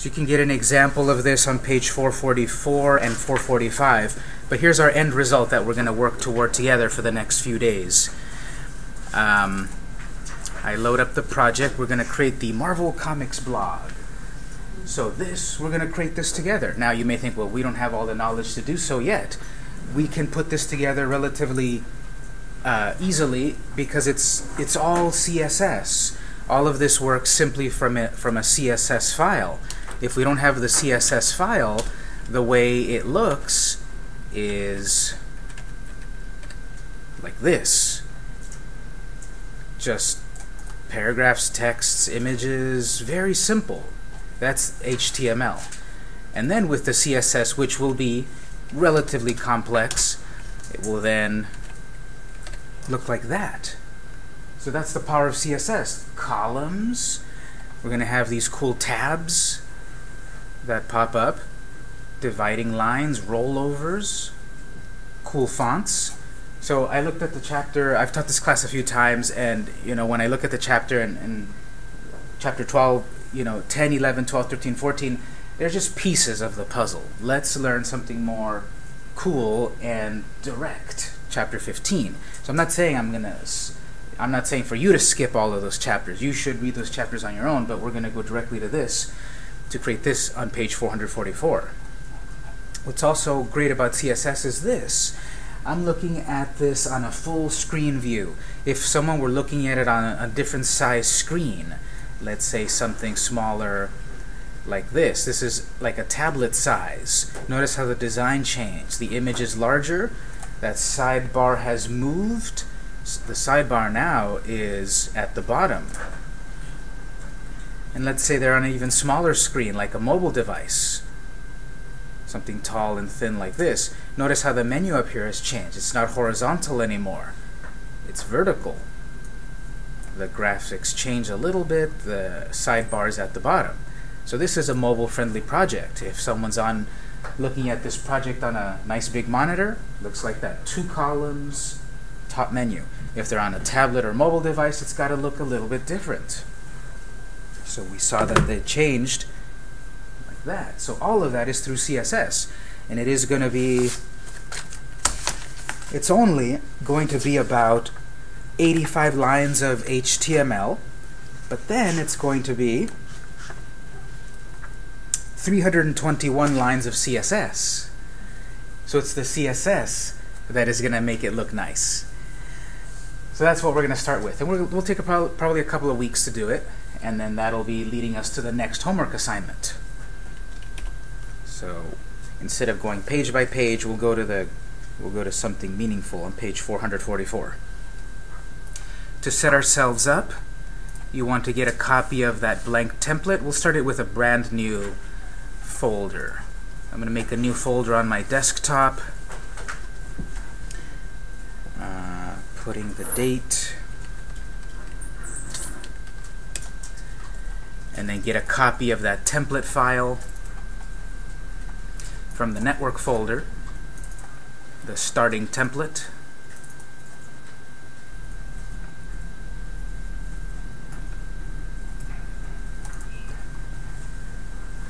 So you can get an example of this on page 444 and 445. But here's our end result that we're going to work toward together for the next few days. Um, I load up the project. We're going to create the Marvel Comics blog. So this, we're going to create this together. Now you may think, well, we don't have all the knowledge to do so yet. We can put this together relatively uh, easily because it's it's all CSS. All of this works simply from a, from a CSS file if we don't have the CSS file, the way it looks is like this. Just paragraphs, texts, images, very simple. That's HTML. And then with the CSS, which will be relatively complex, it will then look like that. So that's the power of CSS. Columns. We're going to have these cool tabs that pop up. Dividing lines, rollovers, cool fonts. So I looked at the chapter, I've taught this class a few times, and you know when I look at the chapter and, in chapter 12, you know, 10, 11, 12, 13, 14, they're just pieces of the puzzle. Let's learn something more cool and direct. Chapter 15. So I'm not saying I'm going to I'm not saying for you to skip all of those chapters. You should read those chapters on your own, but we're going to go directly to this to create this on page 444. What's also great about CSS is this. I'm looking at this on a full screen view. If someone were looking at it on a, different size screen, let's say something smaller like this. This is like a tablet size. Notice how the design changed. The image is larger. That sidebar has moved. The sidebar now is at the bottom and let's say they're on an even smaller screen, like a mobile device, something tall and thin like this, notice how the menu up here has changed. It's not horizontal anymore. It's vertical. The graphics change a little bit, the sidebar is at the bottom. So this is a mobile-friendly project. If someone's on looking at this project on a nice big monitor, looks like that. Two columns, top menu. If they're on a tablet or mobile device, it's got to look a little bit different. So we saw that they changed like that. So all of that is through CSS. And it is going to be, it's only going to be about 85 lines of HTML, but then it's going to be 321 lines of CSS. So it's the CSS that is going to make it look nice. So that's what we're going to start with. And we will take a, probably a couple of weeks to do it and then that'll be leading us to the next homework assignment. So instead of going page by page, we'll go to the we'll go to something meaningful on page 444. To set ourselves up, you want to get a copy of that blank template. We'll start it with a brand new folder. I'm going to make a new folder on my desktop. Uh, putting the date and then get a copy of that template file from the network folder, the starting template.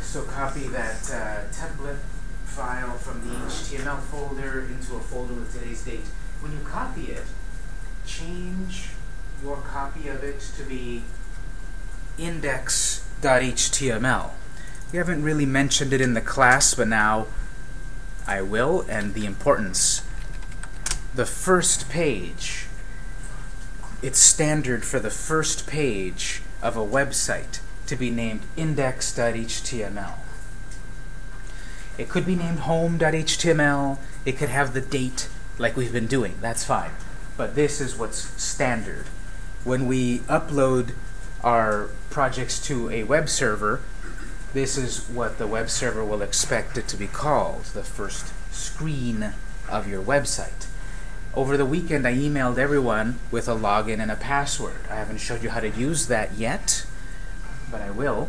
So copy that uh, template file from the HTML folder into a folder with today's date. When you copy it, change your copy of it to be index.html. We haven't really mentioned it in the class, but now I will, and the importance. The first page, it's standard for the first page of a website to be named index.html. It could be named home.html. It could have the date like we've been doing. That's fine. But this is what's standard. When we upload our projects to a web server, this is what the web server will expect it to be called, the first screen of your website. Over the weekend, I emailed everyone with a login and a password. I haven't showed you how to use that yet, but I will.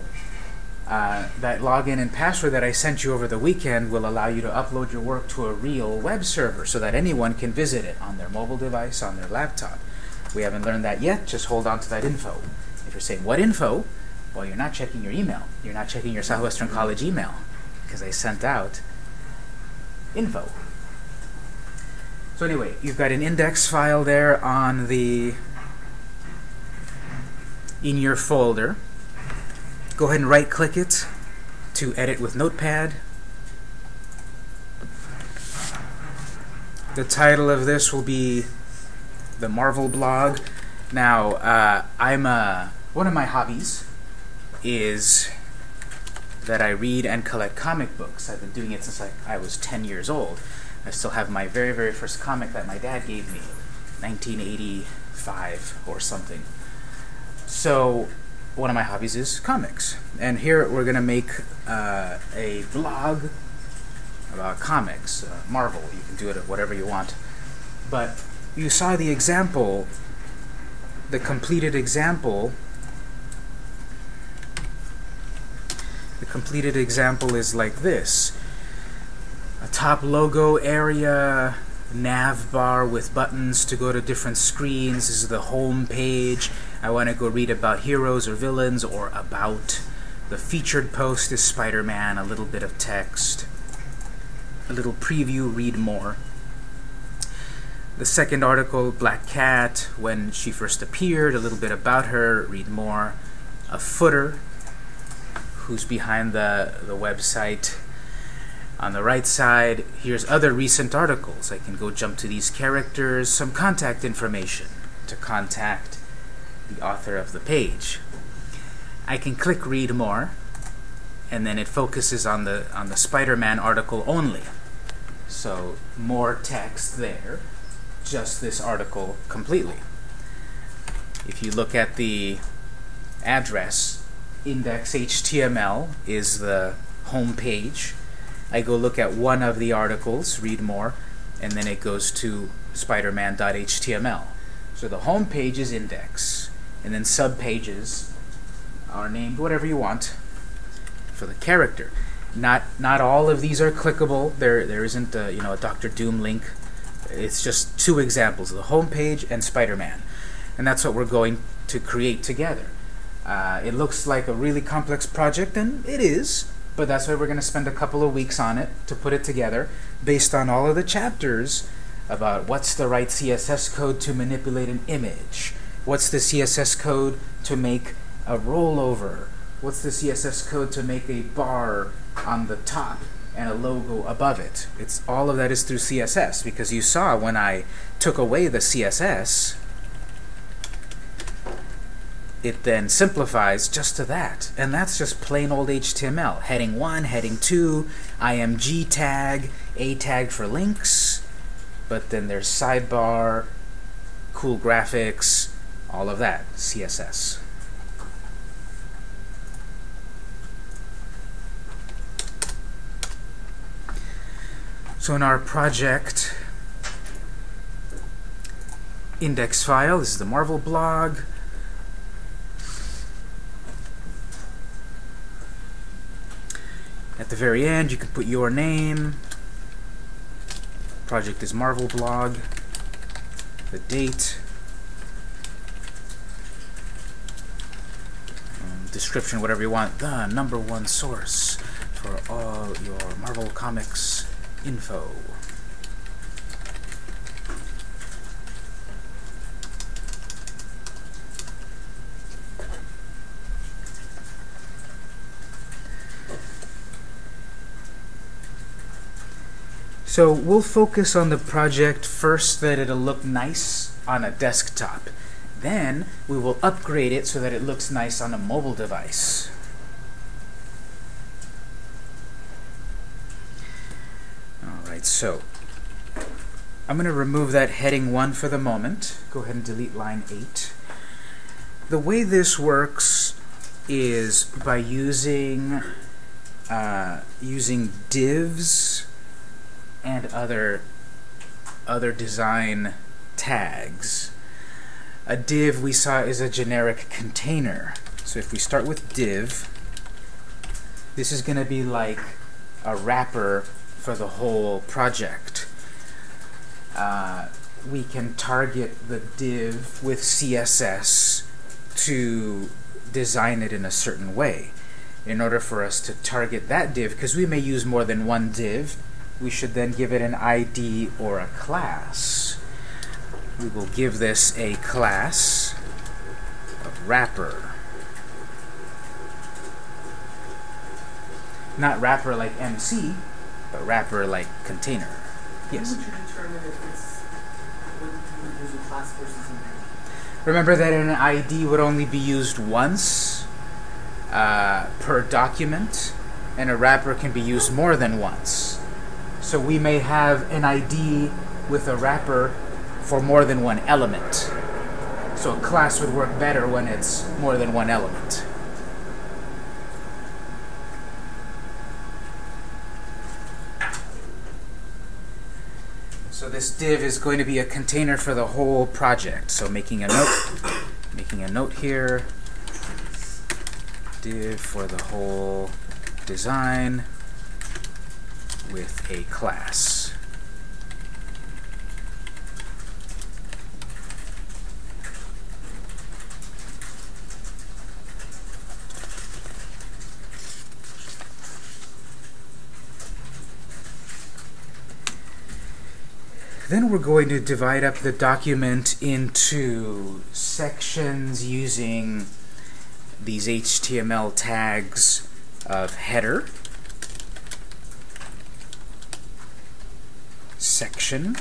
Uh, that login and password that I sent you over the weekend will allow you to upload your work to a real web server so that anyone can visit it on their mobile device, on their laptop. We haven't learned that yet, just hold on to that info. Saying, what info? Well, you're not checking your email. You're not checking your Southwestern College email because I sent out info. So anyway, you've got an index file there on the in your folder. Go ahead and right click it to edit with Notepad. The title of this will be the Marvel blog. Now, uh, I'm uh, one of my hobbies is that I read and collect comic books. I've been doing it since like I was 10 years old. I still have my very, very first comic that my dad gave me, 1985 or something. So, one of my hobbies is comics. And here we're going to make uh, a vlog about comics, uh, Marvel. You can do it at whatever you want. But you saw the example, the completed example. The completed example is like this. A top logo area, nav bar with buttons to go to different screens. This is the home page. I want to go read about heroes or villains or about. The featured post is Spider-Man, a little bit of text. A little preview, read more. The second article, Black Cat, when she first appeared, a little bit about her, read more. A footer, who's behind the, the website. On the right side, here's other recent articles. I can go jump to these characters, some contact information to contact the author of the page. I can click read more, and then it focuses on the on the Spider-Man article only. So more text there, just this article completely. If you look at the address, index.html is the home page. I go look at one of the articles, read more, and then it goes to spiderman.html. So the home page is index, and then subpages are named whatever you want for the character. Not not all of these are clickable. There there isn't a, you know a Doctor Doom link. It's just two examples: the home page and Spider-Man, and that's what we're going to create together. Uh, it looks like a really complex project, and it is, but that's why we're going to spend a couple of weeks on it to put it together based on all of the chapters about what's the right CSS code to manipulate an image, what's the CSS code to make a rollover, what's the CSS code to make a bar on the top and a logo above it. It's all of that is through CSS because you saw when I took away the CSS it then simplifies just to that. And that's just plain old HTML. Heading 1, heading 2, IMG tag, A tag for links, but then there's sidebar, cool graphics, all of that, CSS. So in our project index file, this is the Marvel blog, At the very end, you can put your name. Project is Marvel blog. The date. Um, description, whatever you want. The number one source for all your Marvel Comics info. So we'll focus on the project first that it'll look nice on a desktop. Then we will upgrade it so that it looks nice on a mobile device. Alright, so I'm going to remove that heading 1 for the moment. Go ahead and delete line 8. The way this works is by using uh, using divs and other other design tags. A div we saw is a generic container. So if we start with div, this is going to be like a wrapper for the whole project. Uh, we can target the div with CSS to design it in a certain way. In order for us to target that div, because we may use more than one div, we should then give it an ID or a class. We will give this a class of wrapper. Not rapper like MC, but wrapper like container. Yes? How would you determine if it's when you use a class versus? Remember that an ID would only be used once uh, per document, and a wrapper can be used more than once. So we may have an ID with a wrapper for more than one element. So a class would work better when it's more than one element. So this div is going to be a container for the whole project. So making a note, making a note here, div for the whole design with a class. Then we're going to divide up the document into sections using these HTML tags of header, section,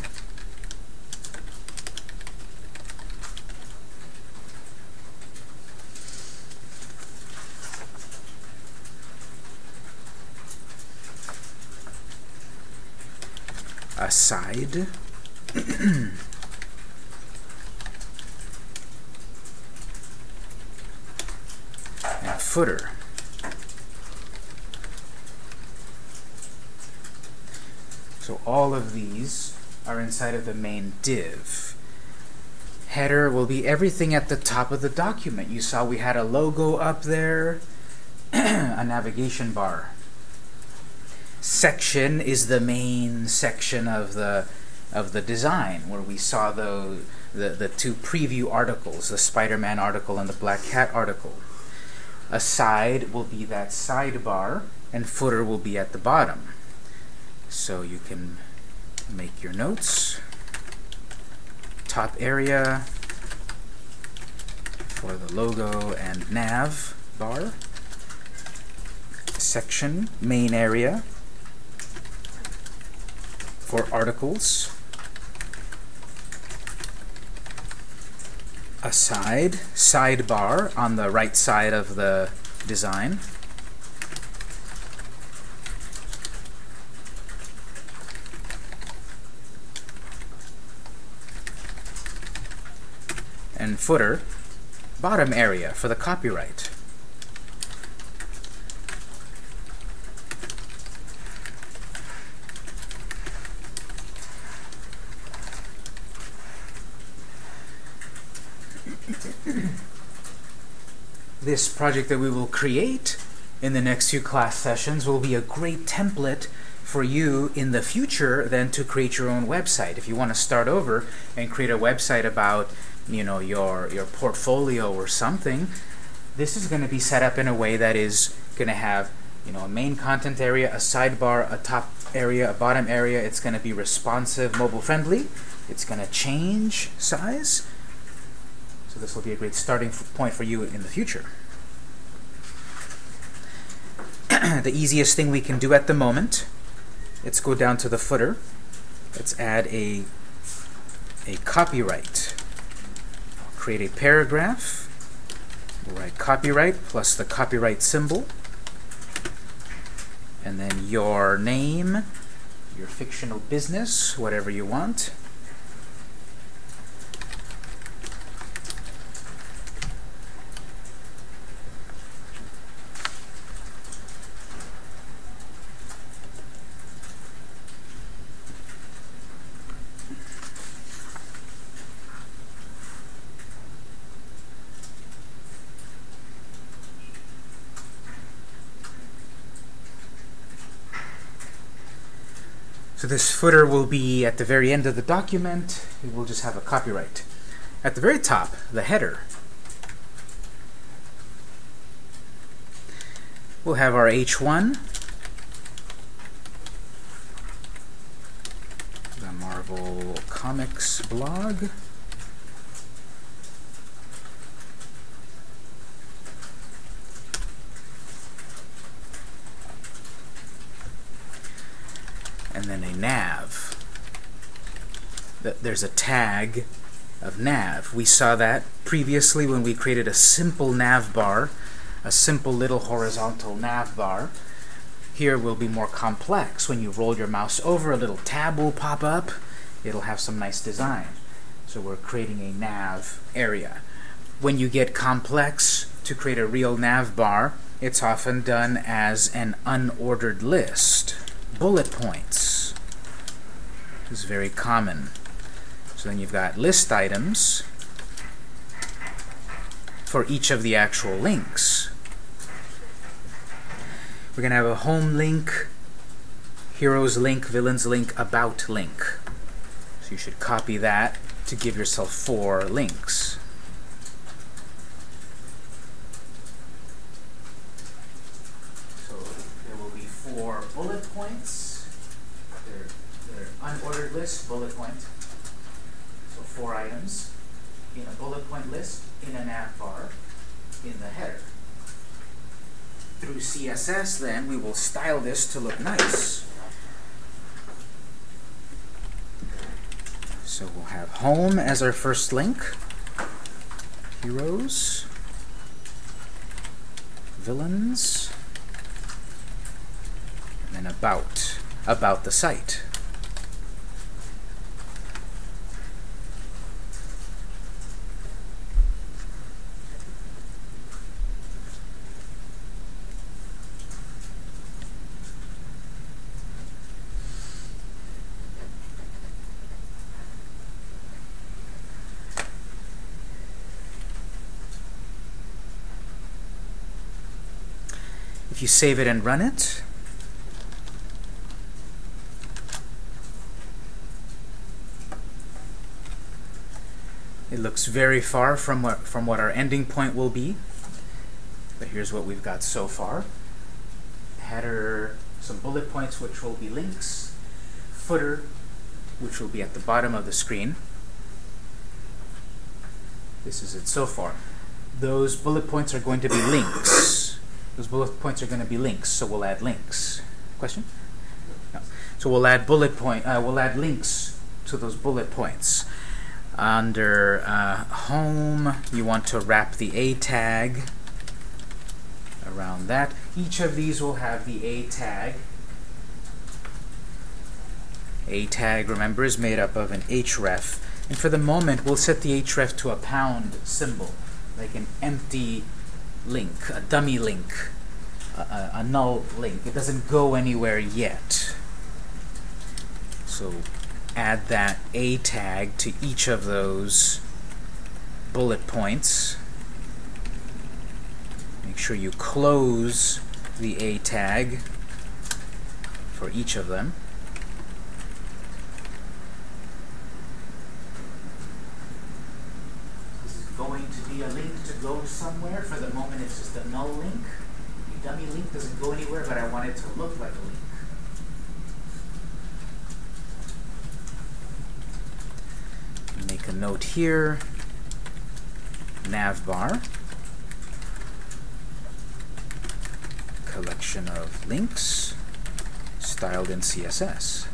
aside, and footer. So all of these are inside of the main div. Header will be everything at the top of the document. You saw we had a logo up there, a navigation bar. Section is the main section of the of the design where we saw the, the, the two preview articles, the Spider-Man article and the Black Cat article. Aside will be that sidebar, and footer will be at the bottom. So you can make your notes. Top area for the logo and nav bar. Section, main area for articles. Aside, sidebar on the right side of the design. And footer, bottom area for the copyright. this project that we will create in the next few class sessions will be a great template for you in the future then to create your own website. If you want to start over and create a website about you know your your portfolio or something, this is going to be set up in a way that is going to have you know a main content area, a sidebar, a top area, a bottom area. It's going to be responsive, mobile friendly. It's going to change size. So this will be a great starting point for you in the future. the easiest thing we can do at the moment, let's go down to the footer. Let's add a, a copyright. Create a paragraph. We'll write copyright plus the copyright symbol. And then your name, your fictional business, whatever you want. So this footer will be at the very end of the document. It will just have a copyright. At the very top, the header, we'll have our H1, the Marvel Comics blog. There's a tag of nav. We saw that previously when we created a simple nav bar, a simple little horizontal nav bar. Here will be more complex. When you roll your mouse over, a little tab will pop up. It'll have some nice design. So we're creating a nav area. When you get complex to create a real nav bar, it's often done as an unordered list bullet points is very common. So then you've got list items for each of the actual links. We're going to have a home link, heroes link, villains link, about link. So you should copy that to give yourself four links. for bullet points. They're, they're unordered list, bullet point. Four items in a bullet point list, in a nav bar, in the header. Through CSS, then, we will style this to look nice. So we'll have home as our first link, heroes, villains, and then about, about the site. Save it and run it, It looks very far from what, from what our ending point will be. But here's what we've got so far. Header, some bullet points which will be links. Footer, which will be at the bottom of the screen. This is it so far. Those bullet points are going to be links. Those bullet points are going to be links, so we'll add links. Question? No. So we'll add bullet point. Uh, we'll add links to those bullet points. Under uh, home, you want to wrap the A tag around that. Each of these will have the A tag. A tag, remember, is made up of an href. And for the moment, we'll set the href to a pound symbol, like an empty link, a dummy link, a, a, a null link. It doesn't go anywhere yet. So add that A tag to each of those bullet points. Make sure you close the A tag for each of them. This is going to be a link to go somewhere. For the moment, it's just a null link. The dummy link doesn't go anywhere, but I want it to look like a link. make a note here, navbar, collection of links styled in CSS.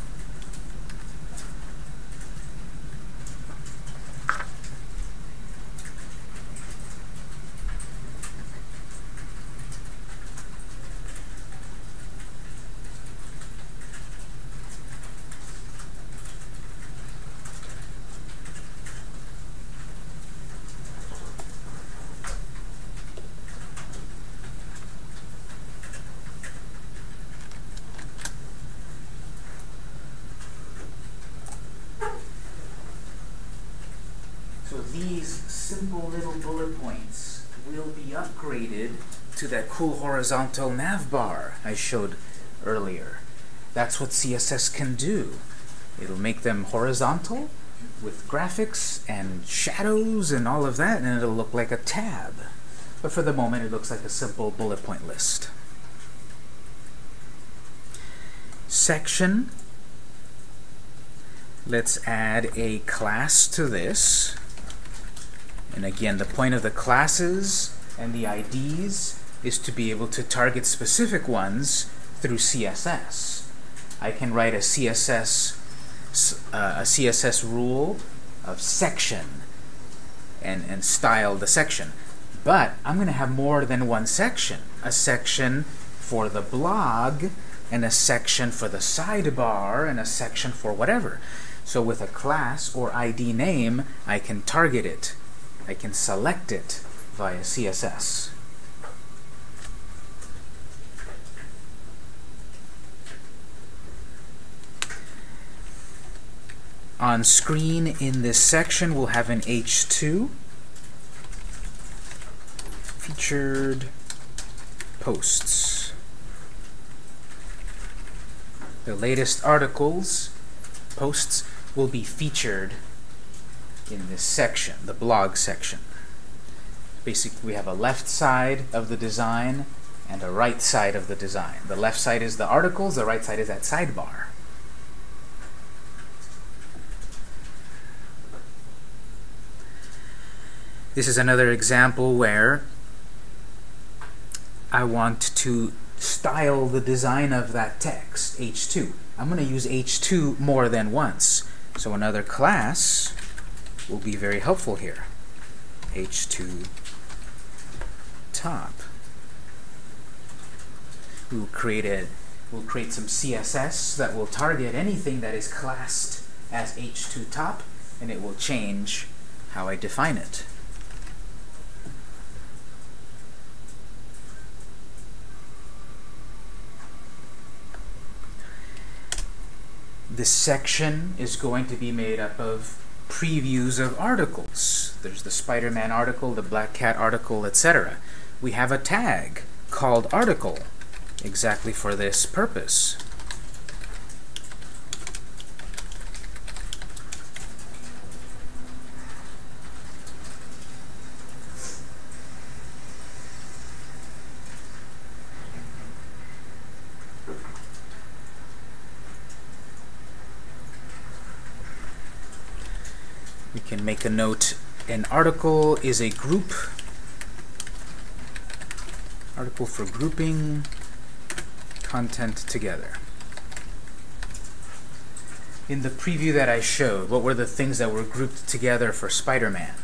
to that cool horizontal nav bar I showed earlier. That's what CSS can do. It'll make them horizontal with graphics and shadows and all of that, and it'll look like a tab. But for the moment, it looks like a simple bullet point list. section. Let's add a class to this. And again, the point of the classes and the IDs is to be able to target specific ones through CSS. I can write a CSS uh, a CSS rule of section and, and style the section. But I'm going to have more than one section. A section for the blog, and a section for the sidebar, and a section for whatever. So with a class or ID name, I can target it. I can select it via CSS. On screen in this section, we'll have an H2 featured posts. The latest articles, posts, will be featured in this section, the blog section. Basically, we have a left side of the design and a right side of the design. The left side is the articles, the right side is that sidebar. This is another example where I want to style the design of that text, h2. I'm going to use h2 more than once. So another class will be very helpful here. h2 top. We will create a we'll create some CSS that will target anything that is classed as h2 top and it will change how I define it. This section is going to be made up of previews of articles. There's the Spider-Man article, the Black Cat article, etc. We have a tag called article exactly for this purpose. can make a note. An article is a group. Article for grouping content together. In the preview that I showed what were the things that were grouped together for Spider-Man?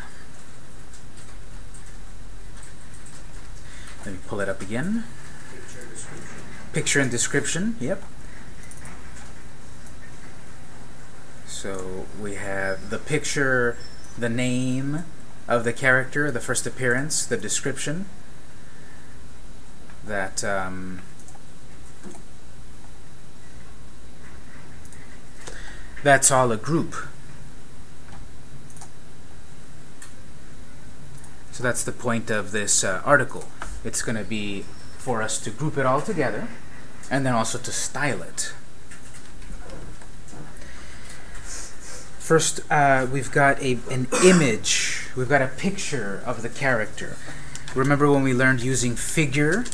Let me pull it up again. Picture description. picture and description yep. So we have the picture, the name of the character, the first appearance, the description. That um, that's all a group. So that's the point of this uh, article. It's going to be for us to group it all together and then also to style it. First, uh, we've got a, an image. We've got a picture of the character. Remember when we learned using figure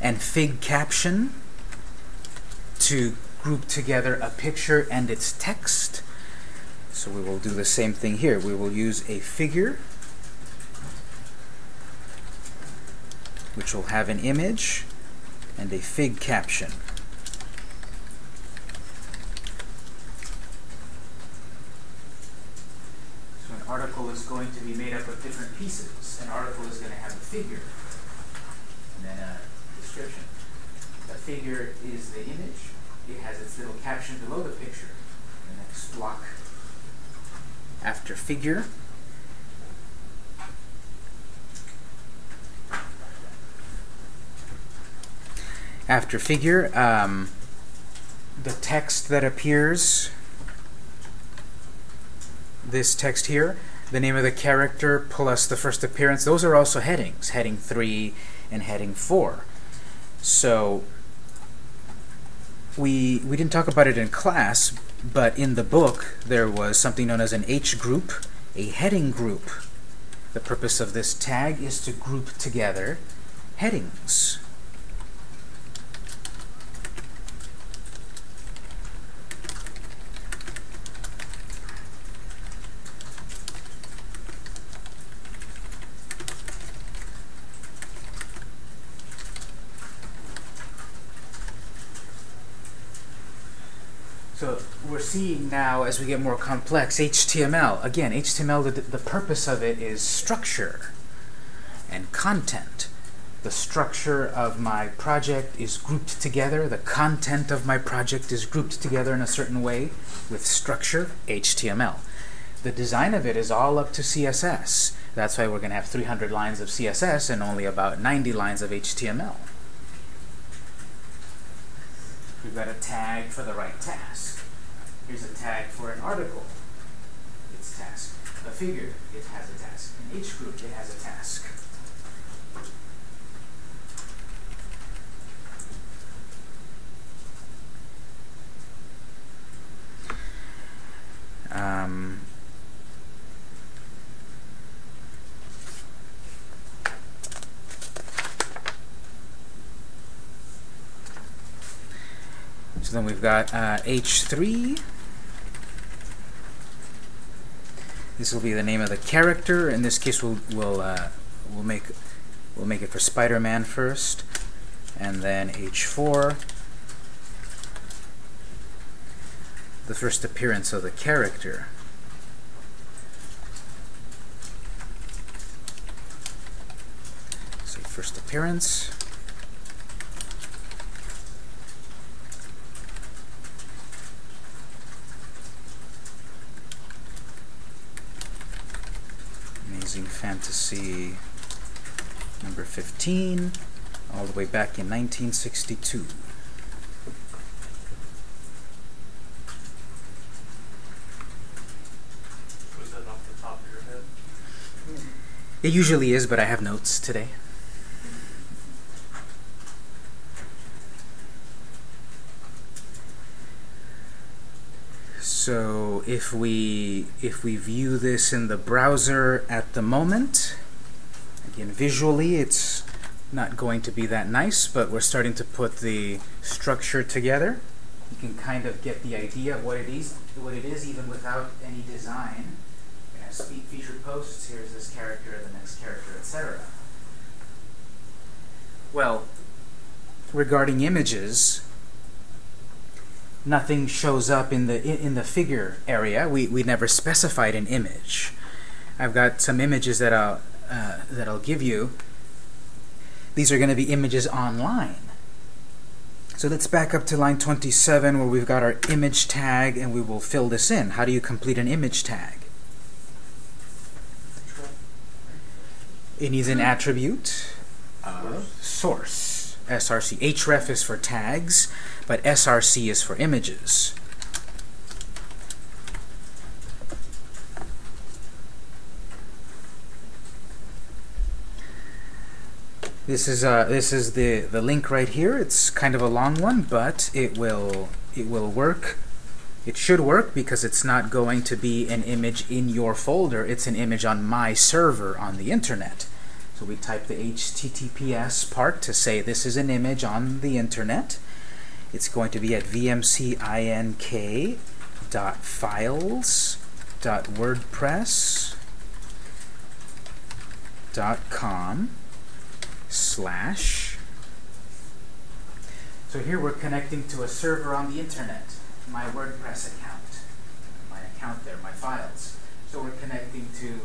and fig caption to group together a picture and its text? So we will do the same thing here. We will use a figure which will have an image and a fig caption. Article is going to be made up of different pieces. An article is going to have a figure and then a description. The figure is the image. It has its little caption below the picture. The next block after figure after figure um, the text that appears this text here, the name of the character plus the first appearance, those are also headings, heading 3 and heading 4. So we, we didn't talk about it in class, but in the book there was something known as an H group, a heading group. The purpose of this tag is to group together headings. So we're seeing now, as we get more complex, HTML. Again, HTML, the, the purpose of it is structure and content. The structure of my project is grouped together. The content of my project is grouped together in a certain way with structure, HTML. The design of it is all up to CSS. That's why we're going to have 300 lines of CSS and only about 90 lines of HTML. We've got a tag for the right task. Here's a tag for an article. Its task. A figure, it has a task. In each group, it has a task. Um, so then we've got uh, H3. This will be the name of the character. In this case, we'll we'll uh, we'll make we'll make it for Spider-Man first, and then H4. the first appearance of the character. So first appearance. Amazing Fantasy number 15, all the way back in 1962. Was that off the top of your head? It usually is, but I have notes today. So if we if we view this in the browser at the moment, again visually it's not going to be that nice, but we're starting to put the structure together. You can kind of get the idea of what it is, what it is even without any design. We have speak featured posts, here's this character, the next character, etc. Well, regarding images, nothing shows up in the in, the figure area. We we never specified an image. I've got some images that I'll uh, that I'll give you. These are going to be images online. So let's back up to line 27 where we've got our image tag and we will fill this in. How do you complete an image tag? It needs an attribute of source. src. href is for tags, but src is for images. This is uh, this is the the link right here. It's kind of a long one, but it will it will work. It should work because it's not going to be an image in your folder. It's an image on my server on the internet. So we type the HTTPS part to say this is an image on the internet. It's going to be at vmcink.files.wordpress.com slash so here we're connecting to a server on the internet, my WordPress account, my account there, my files. So we're connecting to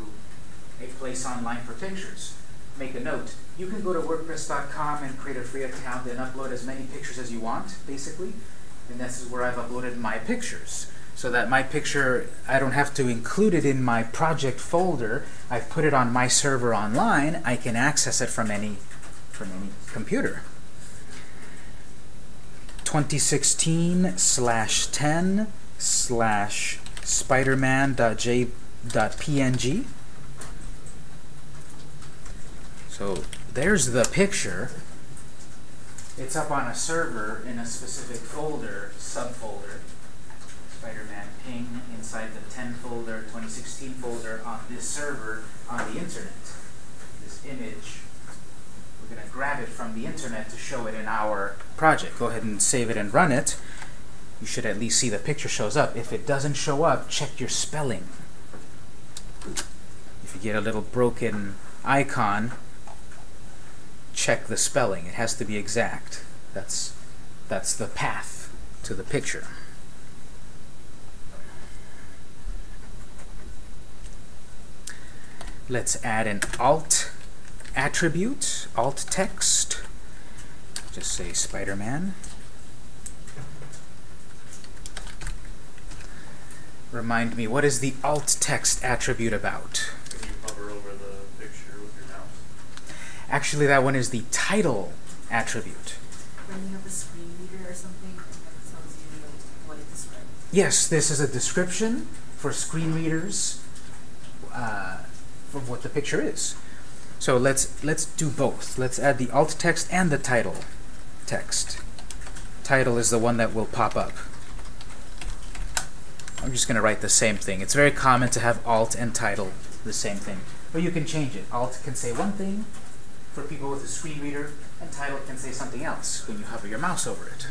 a place online for pictures. Make a note. You can go to WordPress.com and create a free account and upload as many pictures as you want, basically. And this is where I've uploaded my pictures. So that my picture, I don't have to include it in my project folder. I've put it on my server online. I can access it from any, from any computer. 2016 slash 10 slash spiderman.j.png. So there's the picture. It's up on a server in a specific folder, subfolder. Spider-Man ping inside the 10 folder, 2016 folder on this server on the internet. This image, we're going to grab it from the internet to show it in our project. Go ahead and save it and run it. You should at least see the picture shows up. If it doesn't show up, check your spelling. If you get a little broken icon, check the spelling. It has to be exact. That's, that's the path to the picture. Let's add an alt attribute, alt text. Just say Spider-Man. Remind me, what is the alt text attribute about? Actually, that one is the title attribute. When you have a screen reader or something, that tells you what it describes. Yes, this is a description for screen readers uh, of what the picture is. So let's let's do both. Let's add the alt text and the title text. Title is the one that will pop up. I'm just going to write the same thing. It's very common to have alt and title the same thing. But you can change it. Alt can say one thing for people with a screen reader, and title can say something else when you hover your mouse over it.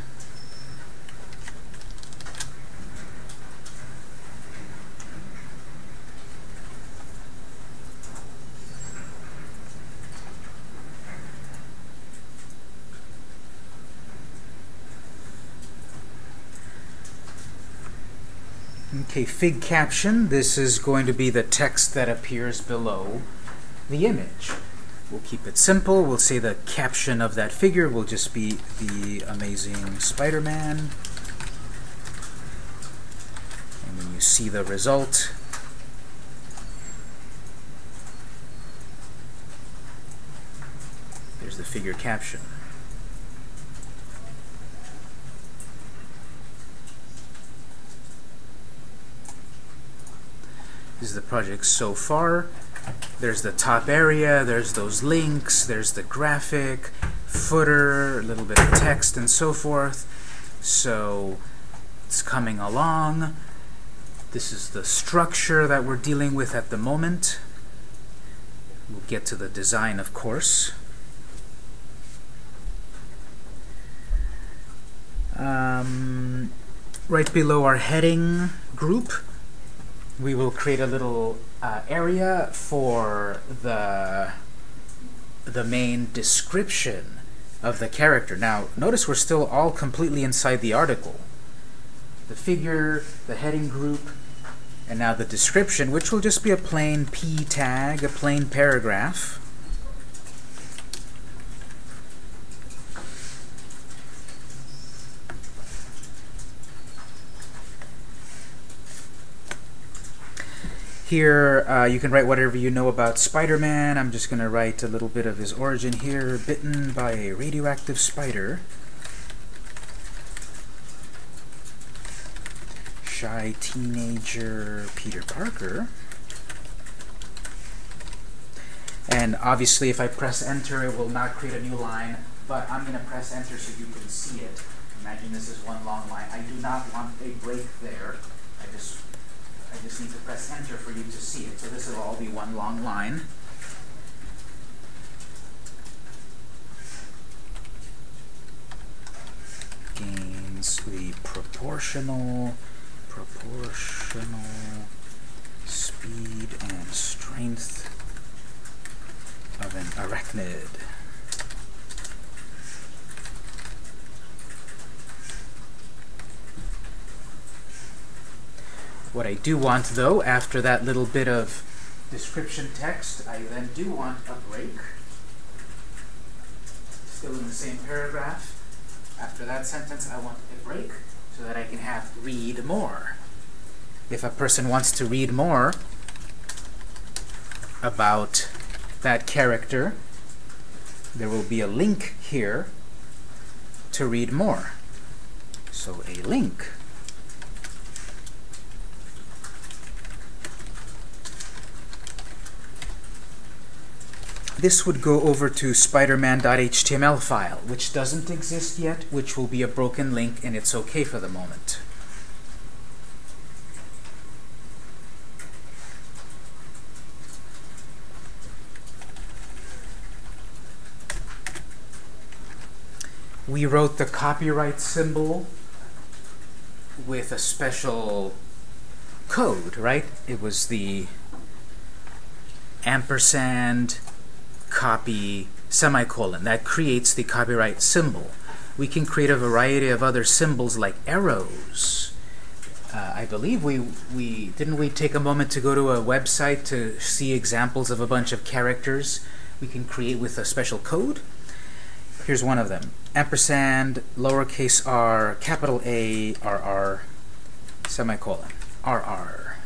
Okay, fig caption. This is going to be the text that appears below the image. We'll keep it simple. We'll say the caption of that figure will just be the amazing Spider-Man. And when you see the result, there's the figure caption. This is the project so far. There's the top area, there's those links, there's the graphic, footer, a little bit of text, and so forth. So it's coming along. This is the structure that we're dealing with at the moment. We'll get to the design, of course. Um, right below our heading group, we will create a little uh, area for the the main description of the character. Now, notice we're still all completely inside the article. The figure, the heading group, and now the description, which will just be a plain p tag, a plain paragraph. Here, uh, you can write whatever you know about Spider-Man. I'm just going to write a little bit of his origin here. Bitten by a radioactive spider. Shy teenager Peter Parker. And obviously, if I press enter, it will not create a new line, but I'm going to press enter so you can see it. Imagine this is one long line. I do not want a break there. I just I just need to press enter for you to see it. So this will all be one long line. Gains the proportional, proportional speed and strength of an arachnid. What I do want, though, after that little bit of description text, I then do want a break. Still in the same paragraph. After that sentence, I want a break so that I can have read more. If a person wants to read more about that character, there will be a link here to read more. So a link. This would go over to spiderman.html file, which doesn't exist yet, which will be a broken link, and it's okay for the moment. We wrote the copyright symbol with a special code, right? It was the ampersand copy semicolon. That creates the copyright symbol. We can create a variety of other symbols like arrows, Uh, I believe we we didn't we take a moment to go to a website to see examples of a bunch of characters we can create with a special code. Here's one of them: ampersand, lowercase r, capital A, R R, semicolon, R R.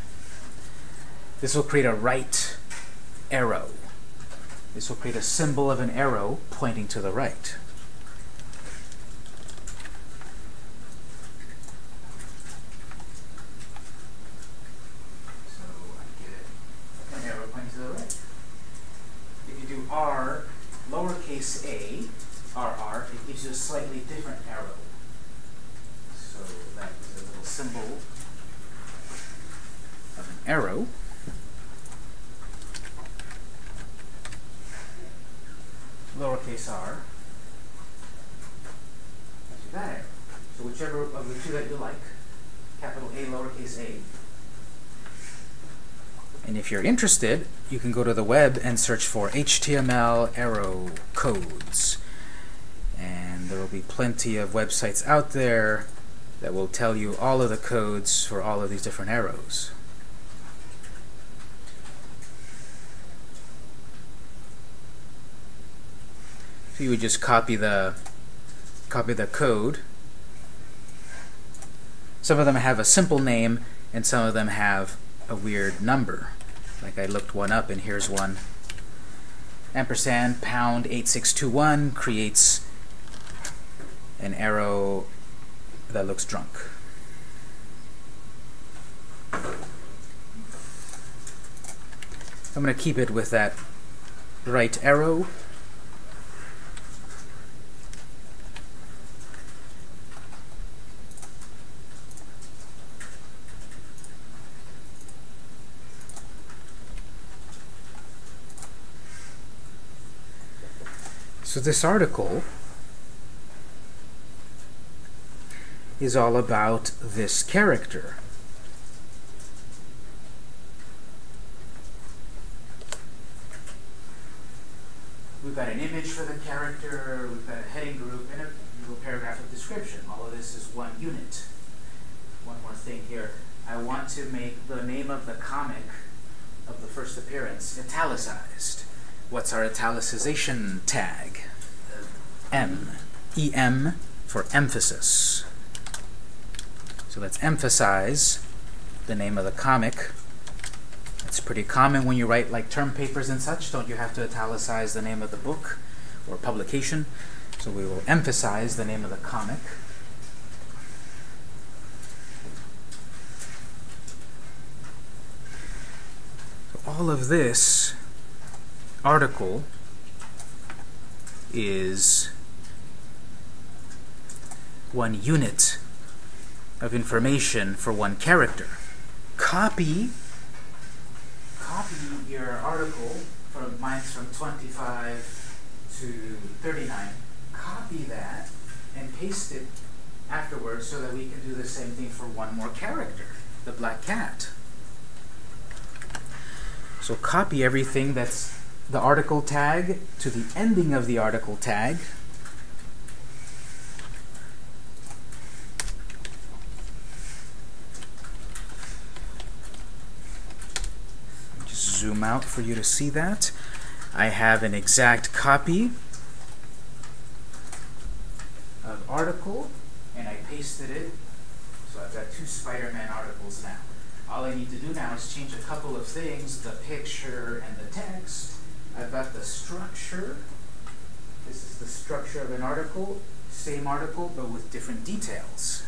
This will create a right arrow. This will create a symbol of an arrow pointing to the right. So I get. An arrow pointing to the right. If you do R, lowercase A, R R, it gives you a slightly different arrow. So that is a little symbol of an arrow pointing to the right. If you do R, lowercase a, RR, it gives you a slightly different arrow. So that is a little symbol of an arrow. lowercase r, gives you that arrow. So whichever of the two that you like, capital A, lowercase a. And if you're interested, you can go to the web and search for HTML arrow codes. And there will be plenty of websites out there that will tell you all of the codes for all of these different arrows. So you would just copy the copy the code. Some of them have a simple name and some of them have a weird number. Like I looked one up and here's one. Ampersand pound 8621 creates an arrow that looks drunk. I'm going to keep it with that right arrow So this article is all about this character. We've got an image for the character, we've got a heading group, and a little paragraph of description. All of this is one unit. One more thing here. I want to make the name of the comic of the first appearance italicized. What's our italicization tag? M. EM for emphasis. So let's emphasize the name of the comic. It's pretty common when you write like term papers and such. Don't you have to italicize the name of the book or publication? So we will emphasize the name of the comic. All of this article is one unit of information for one character. Copy copy your article from mine's from 25 to 39. Copy that and paste it afterwards so that we can do the same thing for one more character, the black cat. So copy everything that's the article tag to the ending of the article tag. Just zoom out for you to see that. I have an exact copy of article and I pasted it. So I've got two Spider-Man articles now. All I need to do now is change a couple of things, the picture and the text. I've got the structure. This is the structure of an article, same article, but with different details.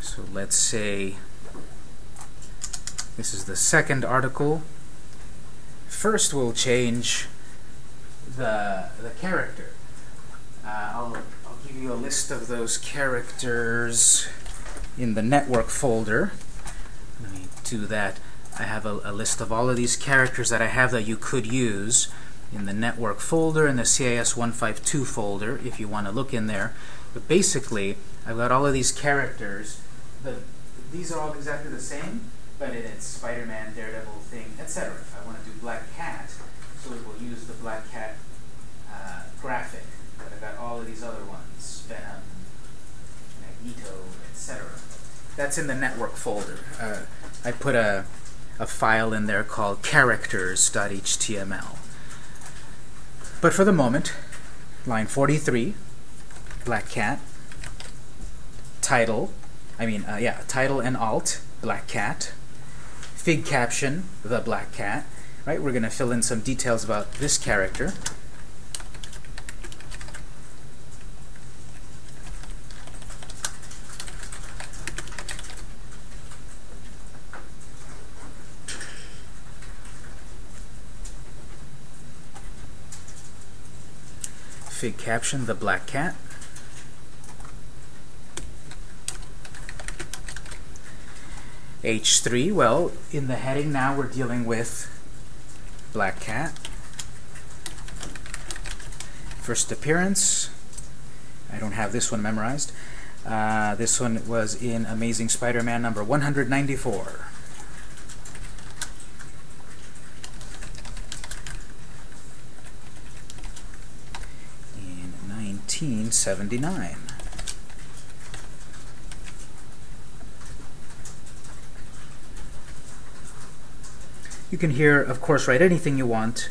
So let's say this is the second article. First we'll change the, the character. Uh, I'll, I'll give you a list of those characters in the network folder to that I have a, a, list of all of these characters that I have that you could use in the network folder and the CIS152 folder if you want to look in there. But basically, I've got all of these characters. The, these are all exactly the same, but it, it's Spider-Man, Daredevil, Thing, etc. If I want to do Black Cat, so it will use the Black Cat uh, graphic. But I've got all of these other ones, Venom, Magneto, etc. That's in the network folder. Uh, I put a, a file in there called characters.html. But for the moment, line 43, black cat, title, I mean, uh, yeah, title and alt, black cat, fig caption, the black cat, right? We're going to fill in some details about this character. Fig caption, the black cat. H3, well, in the heading now we're dealing with black cat. First appearance, I don't have this one memorized. Uh, this one was in Amazing Spider-Man number 194. In 1979. You can here, of course, write anything you want.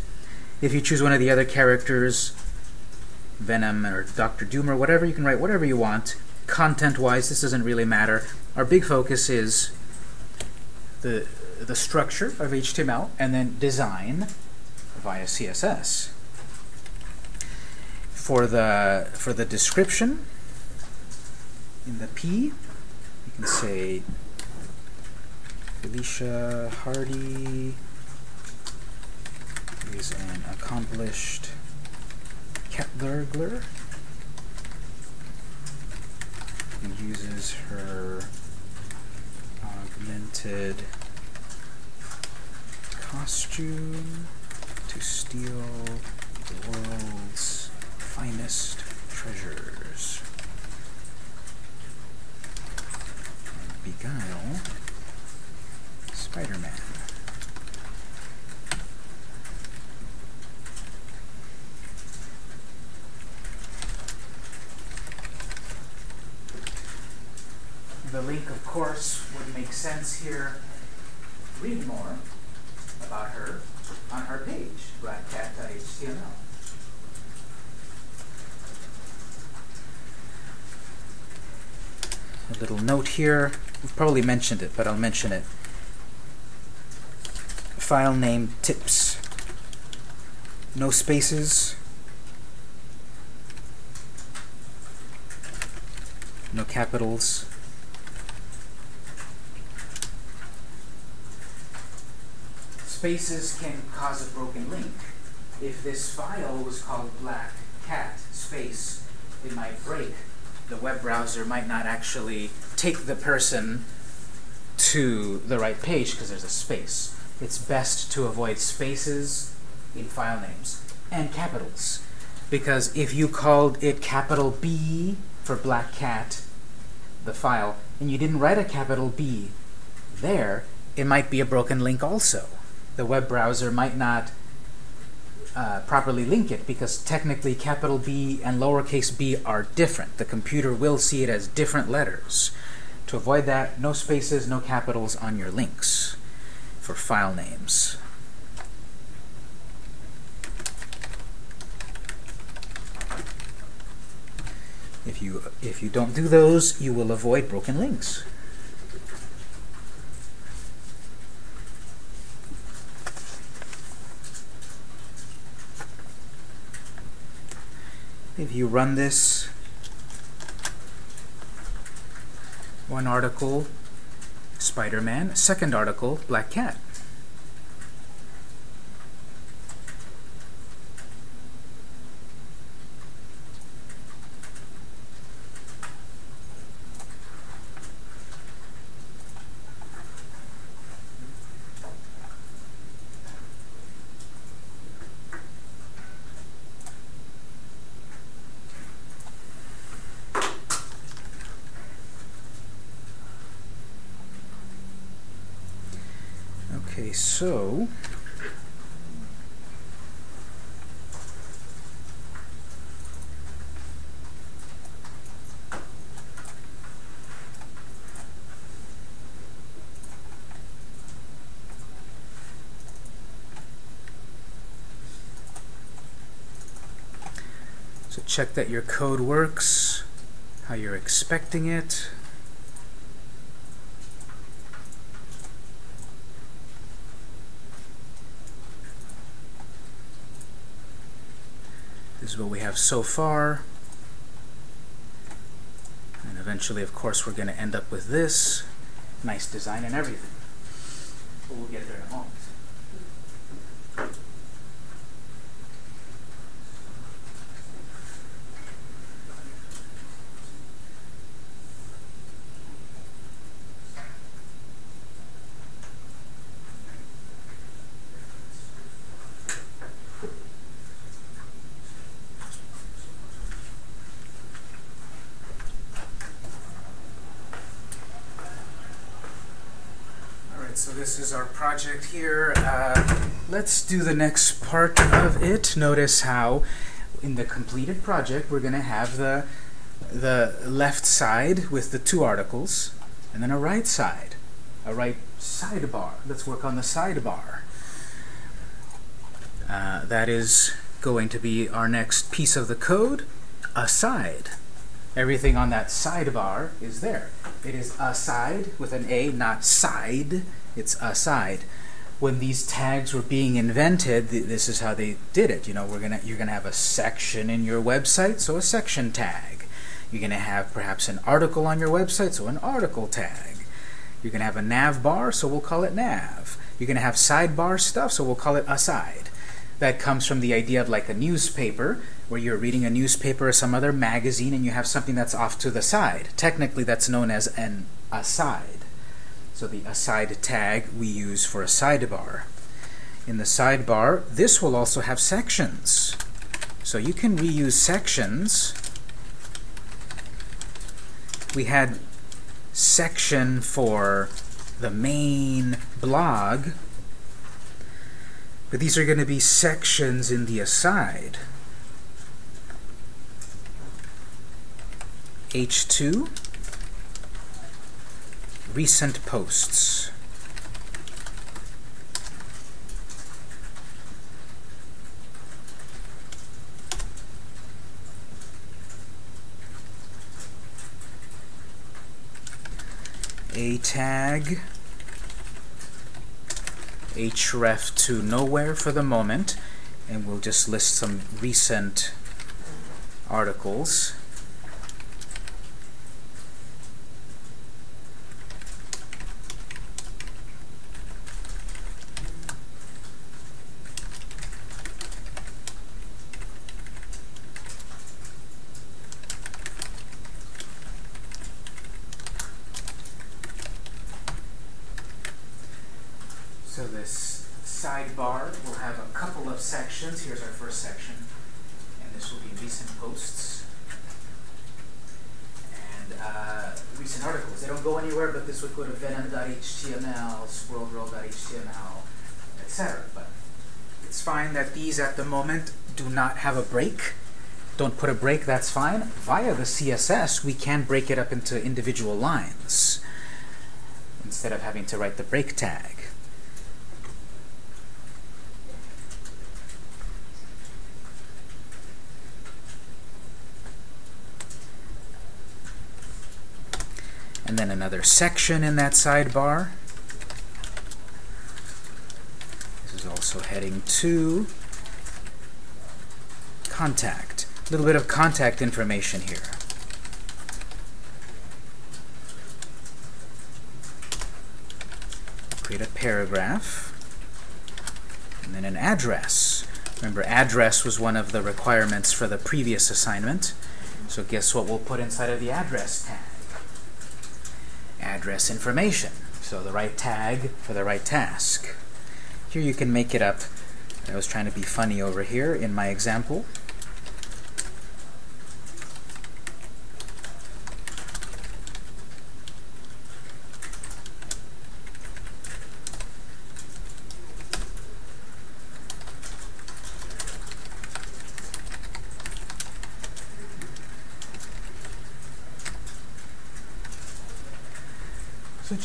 If you choose one of the other characters, Venom or Doctor Doom or whatever, you can write whatever you want. Content-wise, this doesn't really matter. Our big focus is the, the structure of HTML and then design via CSS. For the, for the description, in the P, you can say Felicia Hardy is an accomplished cat burglar who uses her augmented costume to steal the world's finest treasures and beguile Spider-Man. The link, of course, would make sense here. Read more about her on her page, blackcat.html. A little note here. We've probably mentioned it, but I'll mention it. File name tips. No spaces. No capitals. Spaces can cause a broken link. If this file was called black cat space, it might break. The web browser might not actually take the person to the right page because there's a space. It's best to avoid spaces in file names and capitals. Because if you called it capital B for black cat, the file, and you didn't write a capital B there, it might be a broken link also. The web browser might not uh, properly link it because technically capital B and lowercase b are different. The computer will see it as different letters. To avoid that, no spaces, no capitals on your links for file names. If you, if you don't do those, you will avoid broken links. If you run this, one article, Spider-Man, second article, Black Cat. Okay, so So check that your code works, how you're expecting it. What we have so far. And eventually, of course, we're going to end up with this. Nice design and everything. But we'll get there in a moment. Alright, so this is our project here. Uh, let's do the next part of it. Notice how in the completed project we're going to have the, the left side with the two articles and then a right side, a right sidebar. Let's work on the sidebar. Uh, that is going to be our next piece of the code, a side. Everything on that sidebar is there. It is a side with an A, not side. It's aside. When these tags were being invented, th this is how they did it. You know, we're gonna you're gonna have a section in your website, so a section tag. You're gonna have perhaps an article on your website, so an article tag. You're gonna have a nav bar, so we'll call it nav. You're gonna have sidebar stuff, so we'll call it aside. That comes from the idea of like a newspaper, where you're reading a newspaper or some other magazine and you have something that's off to the side. Technically, that's known as an aside. So the aside tag we use for a sidebar. In the sidebar, this will also have sections. So you can reuse sections. We had section for the main blog, but these are going to be sections in the aside. H2 recent posts. A tag href to nowhere for the moment and we'll just list some recent articles So this sidebar will have a couple of sections. Here's our first section. And this will be recent posts. And uh, recent articles. They don't go anywhere, but this would go to venom.html, swirlroll.html, etc. But it's fine that these at the moment do not have a break. Don't put a break, that's fine. Via the CSS, we can break it up into individual lines instead of having to write the break tag. and then another section in that sidebar. This is also heading 2. Contact. A little bit of contact information here. Create a paragraph. And then an address. Remember, address was one of the requirements for the previous assignment. So guess what we'll put inside of the address tag? address information. So the right tag for the right task. Here you can make it up. I was trying to be funny over here in my example.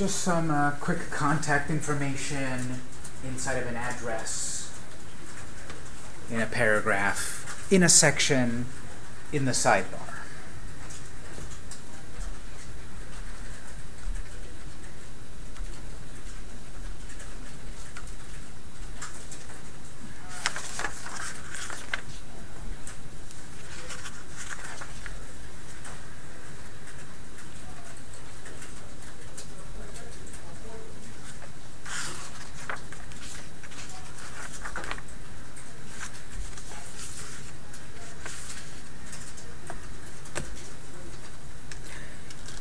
Just some uh, quick contact information inside of an address, in a paragraph, in a section, in the sidebar.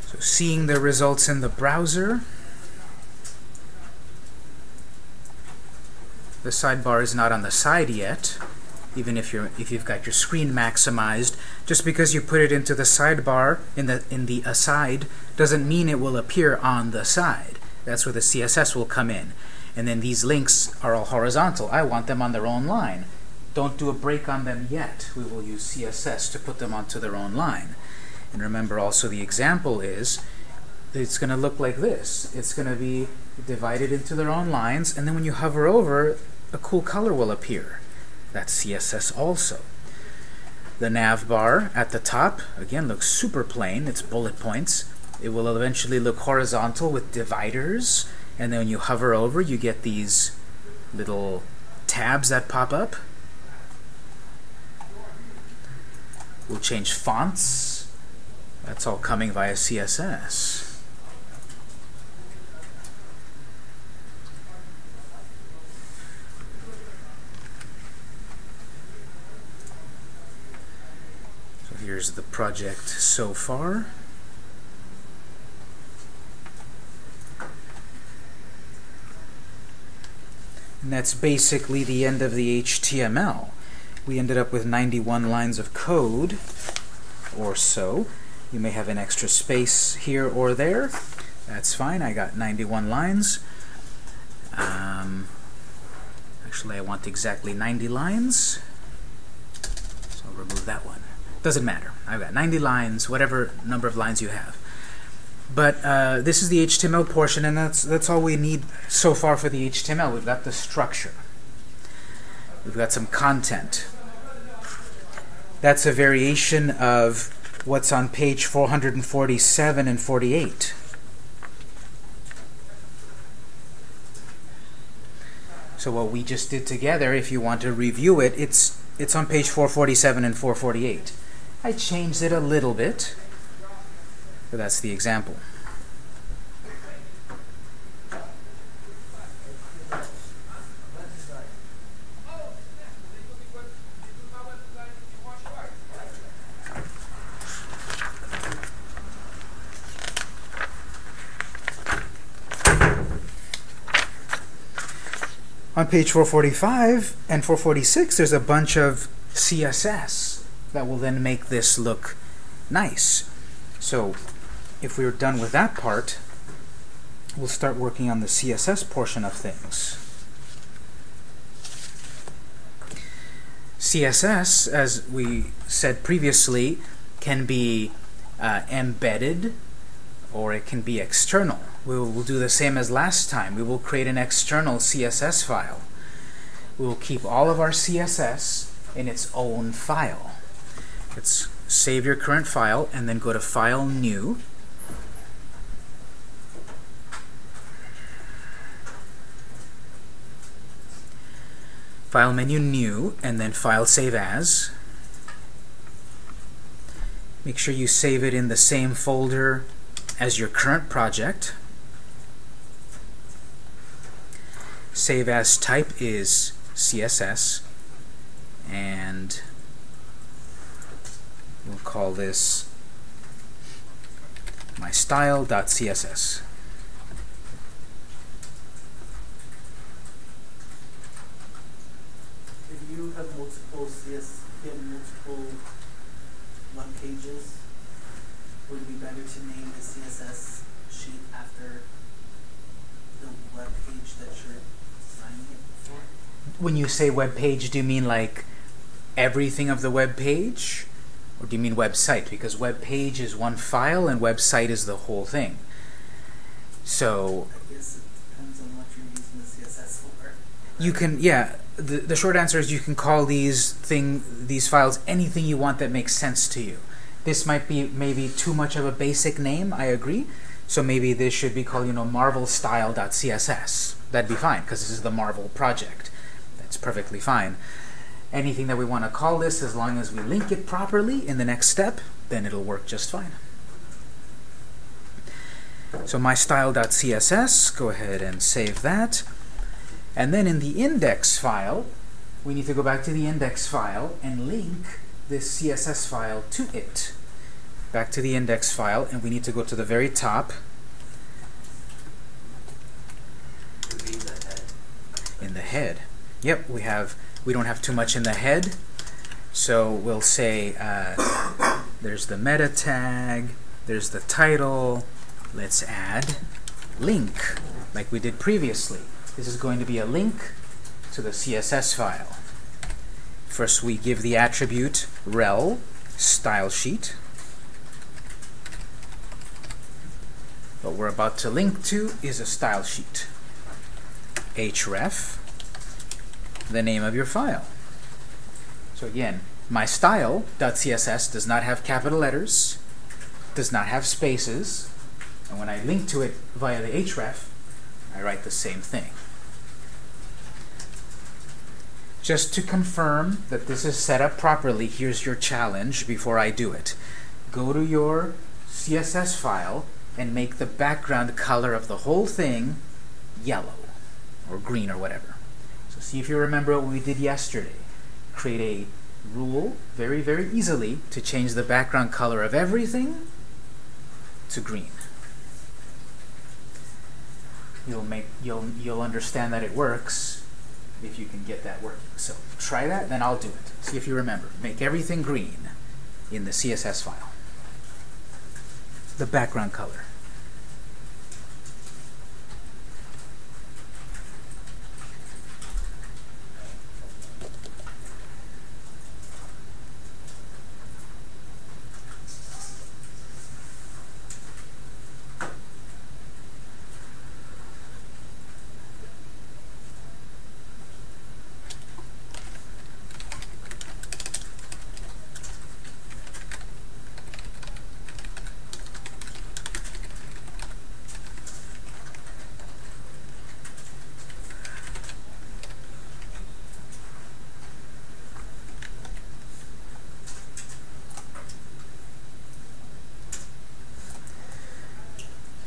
So seeing the results in the browser, the sidebar is not on the side yet, even if you're if you've got your screen maximized. Just because you put it into the sidebar in the in the aside doesn't mean it will appear on the side. That's where the CSS will come in. And then these links are all horizontal. I want them on their own line. Don't do a break on them yet. We will use CSS to put them onto their own line. And remember also the example is it's going to look like this. It's going to be divided into their own lines, and then when you hover over, a cool color will appear. That's CSS also. The nav bar at the top, again, looks super plain. It's bullet points. It will eventually look horizontal with dividers, and then when you hover over, you get these little tabs that pop up. We'll change fonts. That's all coming via CSS. So here's the project so far. And that's basically the end of the HTML. We ended up with 91 lines of code or so. You may have an extra space here or there. That's fine. I got 91 lines. Um, actually, I want exactly 90 lines. So I'll remove that one. Doesn't matter. I've got 90 lines, whatever number of lines you have. But uh, this is the HTML portion, and that's that's all we need so far for the HTML. We've got the structure. We've got some content. That's a variation of what's on page 447 and 48. So what we just did together, if you want to review it, it's it's on page 447 and 448. I changed it a little bit, but that's the example. On page 445 and 446, there's a bunch of CSS that will then make this look nice. So if we're done with that part, we'll start working on the CSS portion of things. CSS, as we said previously, can be uh, embedded or it can be external. We'll, we'll do the same as last time. We will create an external CSS file. We will keep all of our CSS in its own file. Let's save your current file and then go to File, New. File menu, New, and then File, Save As. Make sure you save it in the same folder as your current project. Save as type is CSS and we'll call this my style.css. If you have multiple CS, multiple web pages, would it be better to name the CSS sheet after the web page that you're signing it for? When you say web page, do you mean like everything of the web page? Or do you mean website? Because web page is one file and website is the whole thing. So I guess it depends on what you're using the CSS for. you can, yeah, the, the short answer is you can call these thing these files anything you want that makes sense to you. This might be maybe too much of a basic name, I agree. So maybe this should be called, you know, marvelstyle.css. That'd be fine, because this is the Marvel project. That's perfectly fine. Anything that we want to call this, as long as we link it properly in the next step, then it'll work just fine. So my style.css, go ahead and save that. And then in the index file, we need to go back to the index file and link this CSS file to it. Back to the index file, and we need to go to the very top Would the head. in the head. Yep, we have, we don't have too much in the head, so we'll say uh, there's the meta tag, there's the title, let's add link, like we did previously. This is going to be a link to the CSS file. First we give the attribute rel style sheet. What we're about to link to is a style sheet. href, the name of your file. So again, my style.css does not have capital letters, does not have spaces, and when I link to it via the href, I write the same thing. Just to confirm that this is set up properly, here's your challenge before I do it. Go to your CSS file and make the background color of the whole thing yellow or green or whatever. So see if you remember what we did yesterday. Create a rule very, very easily to change the background color of everything to green. You'll make you'll you'll understand that it works if you can get that working. So try that, then I'll do it. See if you remember. Make everything green in the CSS file. The background color.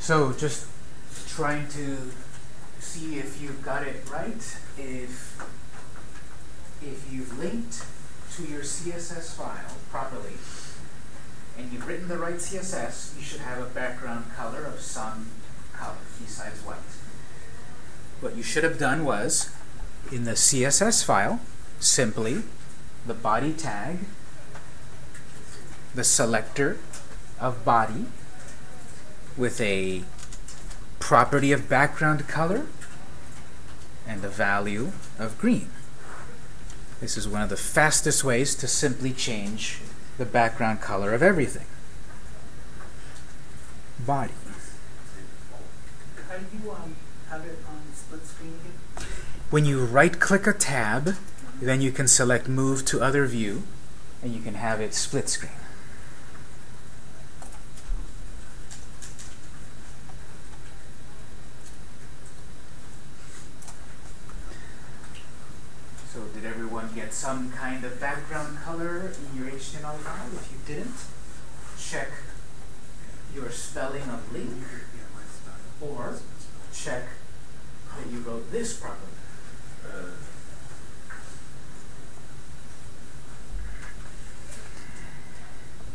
So just trying to see if you've got it right. If if you've linked to your CSS file properly and you've written the right CSS, you should have a background color of some color besides white. What you should have done was in the CSS file, simply the body tag, the selector of body, with a property of background color and a value of green. This is one of the fastest ways to simply change the background color of everything. Body. How do you um, have it on split screen again? When you right click a tab, then you can select move to other view and you can have it split screen. So did everyone get some kind of background color in your HTML file? If you didn't, check your spelling of link or check that you wrote this properly.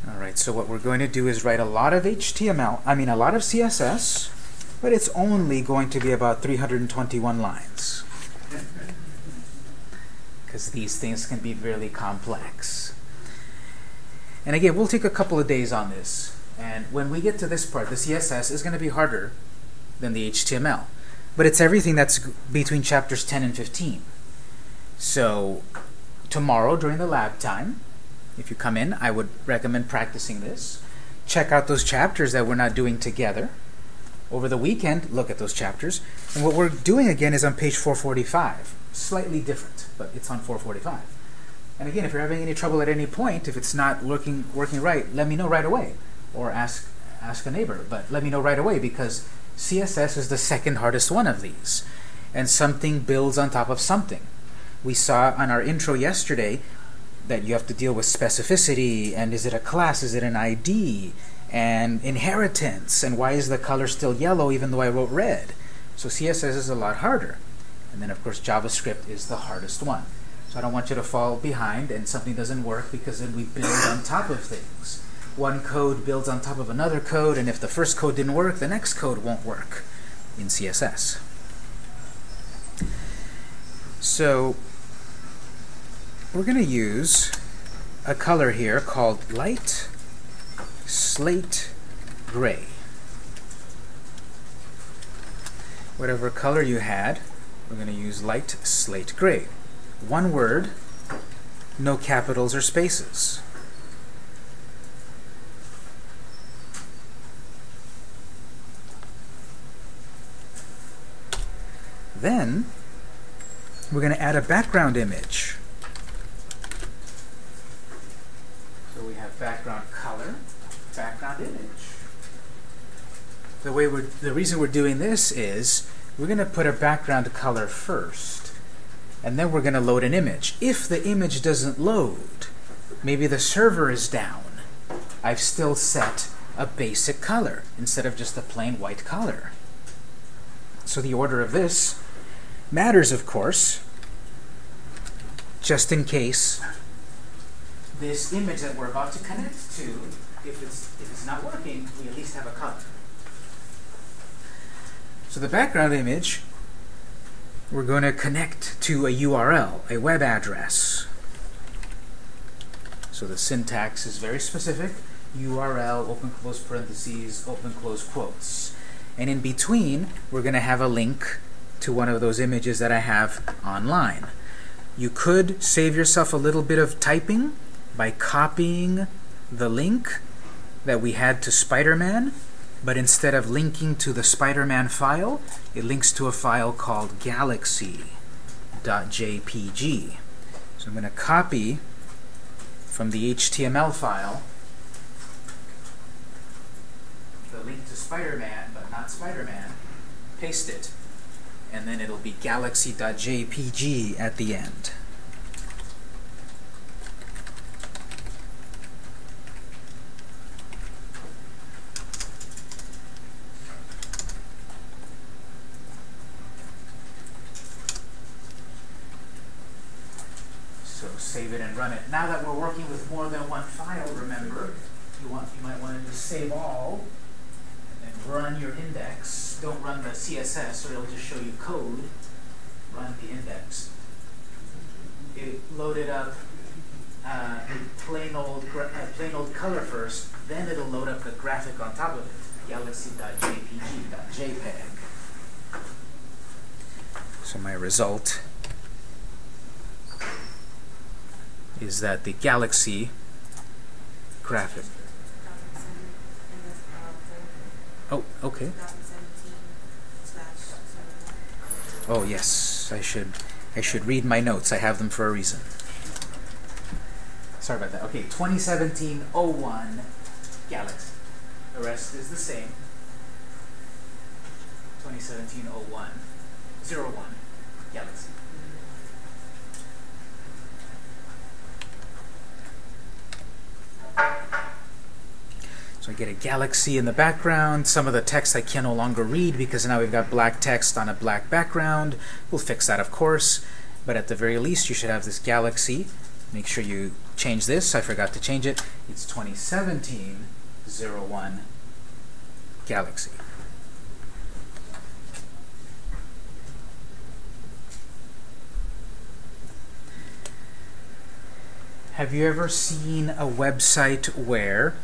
Alright, so what we're going to do is write a lot of HTML, I mean a lot of CSS, but it's only going to be about 321 lines. Because these things can be really complex. And again, we'll take a couple of days on this. And when we get to this part, the CSS is going to be harder than the HTML. But it's everything that's between chapters 10 and 15. So tomorrow during the lab time, if you come in, I would recommend practicing this. Check out those chapters that we're not doing together. Over the weekend, look at those chapters. And what we're doing again is on page 445. Slightly different, but it's on 445. And again, if you're having any trouble at any point, if it's not working working right, let me know right away, or ask ask a neighbor. But let me know right away because CSS is the second hardest one of these, and something builds on top of something. We saw on our intro yesterday that you have to deal with specificity and is it a class, is it an ID, and inheritance, and why is the color still yellow even though I wrote red? So CSS is a lot harder. And then of course JavaScript is the hardest one. So I don't want you to fall behind and something doesn't work because then we build on top of things. One code builds on top of another code, and if the first code didn't work, the next code won't work in CSS. So we're going to use a color here called light slate gray. Whatever color you had, we're going to use light slate gray. One word, no capitals or spaces. Then, we're going to add a background image. So we have background background image. The way we're, the reason we're doing this is we're going to put a background color first, and then we're going to load an image. If the image doesn't load, maybe the server is down, I've still set a basic color instead of just a plain white color. So the order of this matters, of course, just in case this image that we're about to connect to, if it's, if it's not working, we at least have a color. So the background image, we're going to connect to a URL, a web address. So the syntax is very specific. URL, open close parentheses, open close quotes. And in between, we're going to have a link to one of those images that I have online. You could save yourself a little bit of typing by copying the link that we had to Spider-Man, but instead of linking to the Spider-Man file, it links to a file called galaxy.jpg. So I'm going to copy from the HTML file the link to Spider-Man, but not Spider-Man, paste it, and then it'll be galaxy.jpg at the end. So save it and run it. Now that we're working with more than one file, remember, you want you might want to just save all and then run your index. Don't run the CSS or it'll just show you code. Run the index. It loaded up uh, plain old gra- uh, plain old color first, then it'll load up the graphic on top of it, galaxy.jpg.jpg. So my result is that the galaxy graphic. Oh, okay. Oh yes, I should I should read my notes. I have them for a reason. Sorry about that. Okay, 2017-01 Galaxy. The rest is the same. 2017-01 01 Galaxy. So I get a galaxy in the background. Some of the text I can no longer read because now we've got black text on a black background. We'll fix that, of course. But at the very least, you should have this galaxy. Make sure you change this. I forgot to change it. It's 2017-01 Galaxy. Have you ever seen a website where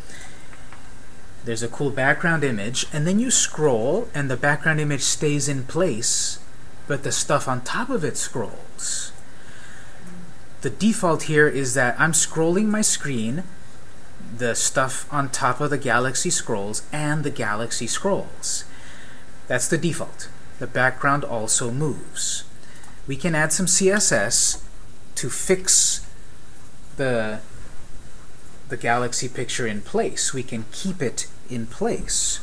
there's a cool background image, and then you scroll, and the background image stays in place, but the stuff on top of it scrolls. The default here is that I'm scrolling my screen, the stuff on top of the galaxy scrolls, and the galaxy scrolls. That's the default. The background also moves. We can add some CSS to fix the the galaxy picture in place. We can keep it in place.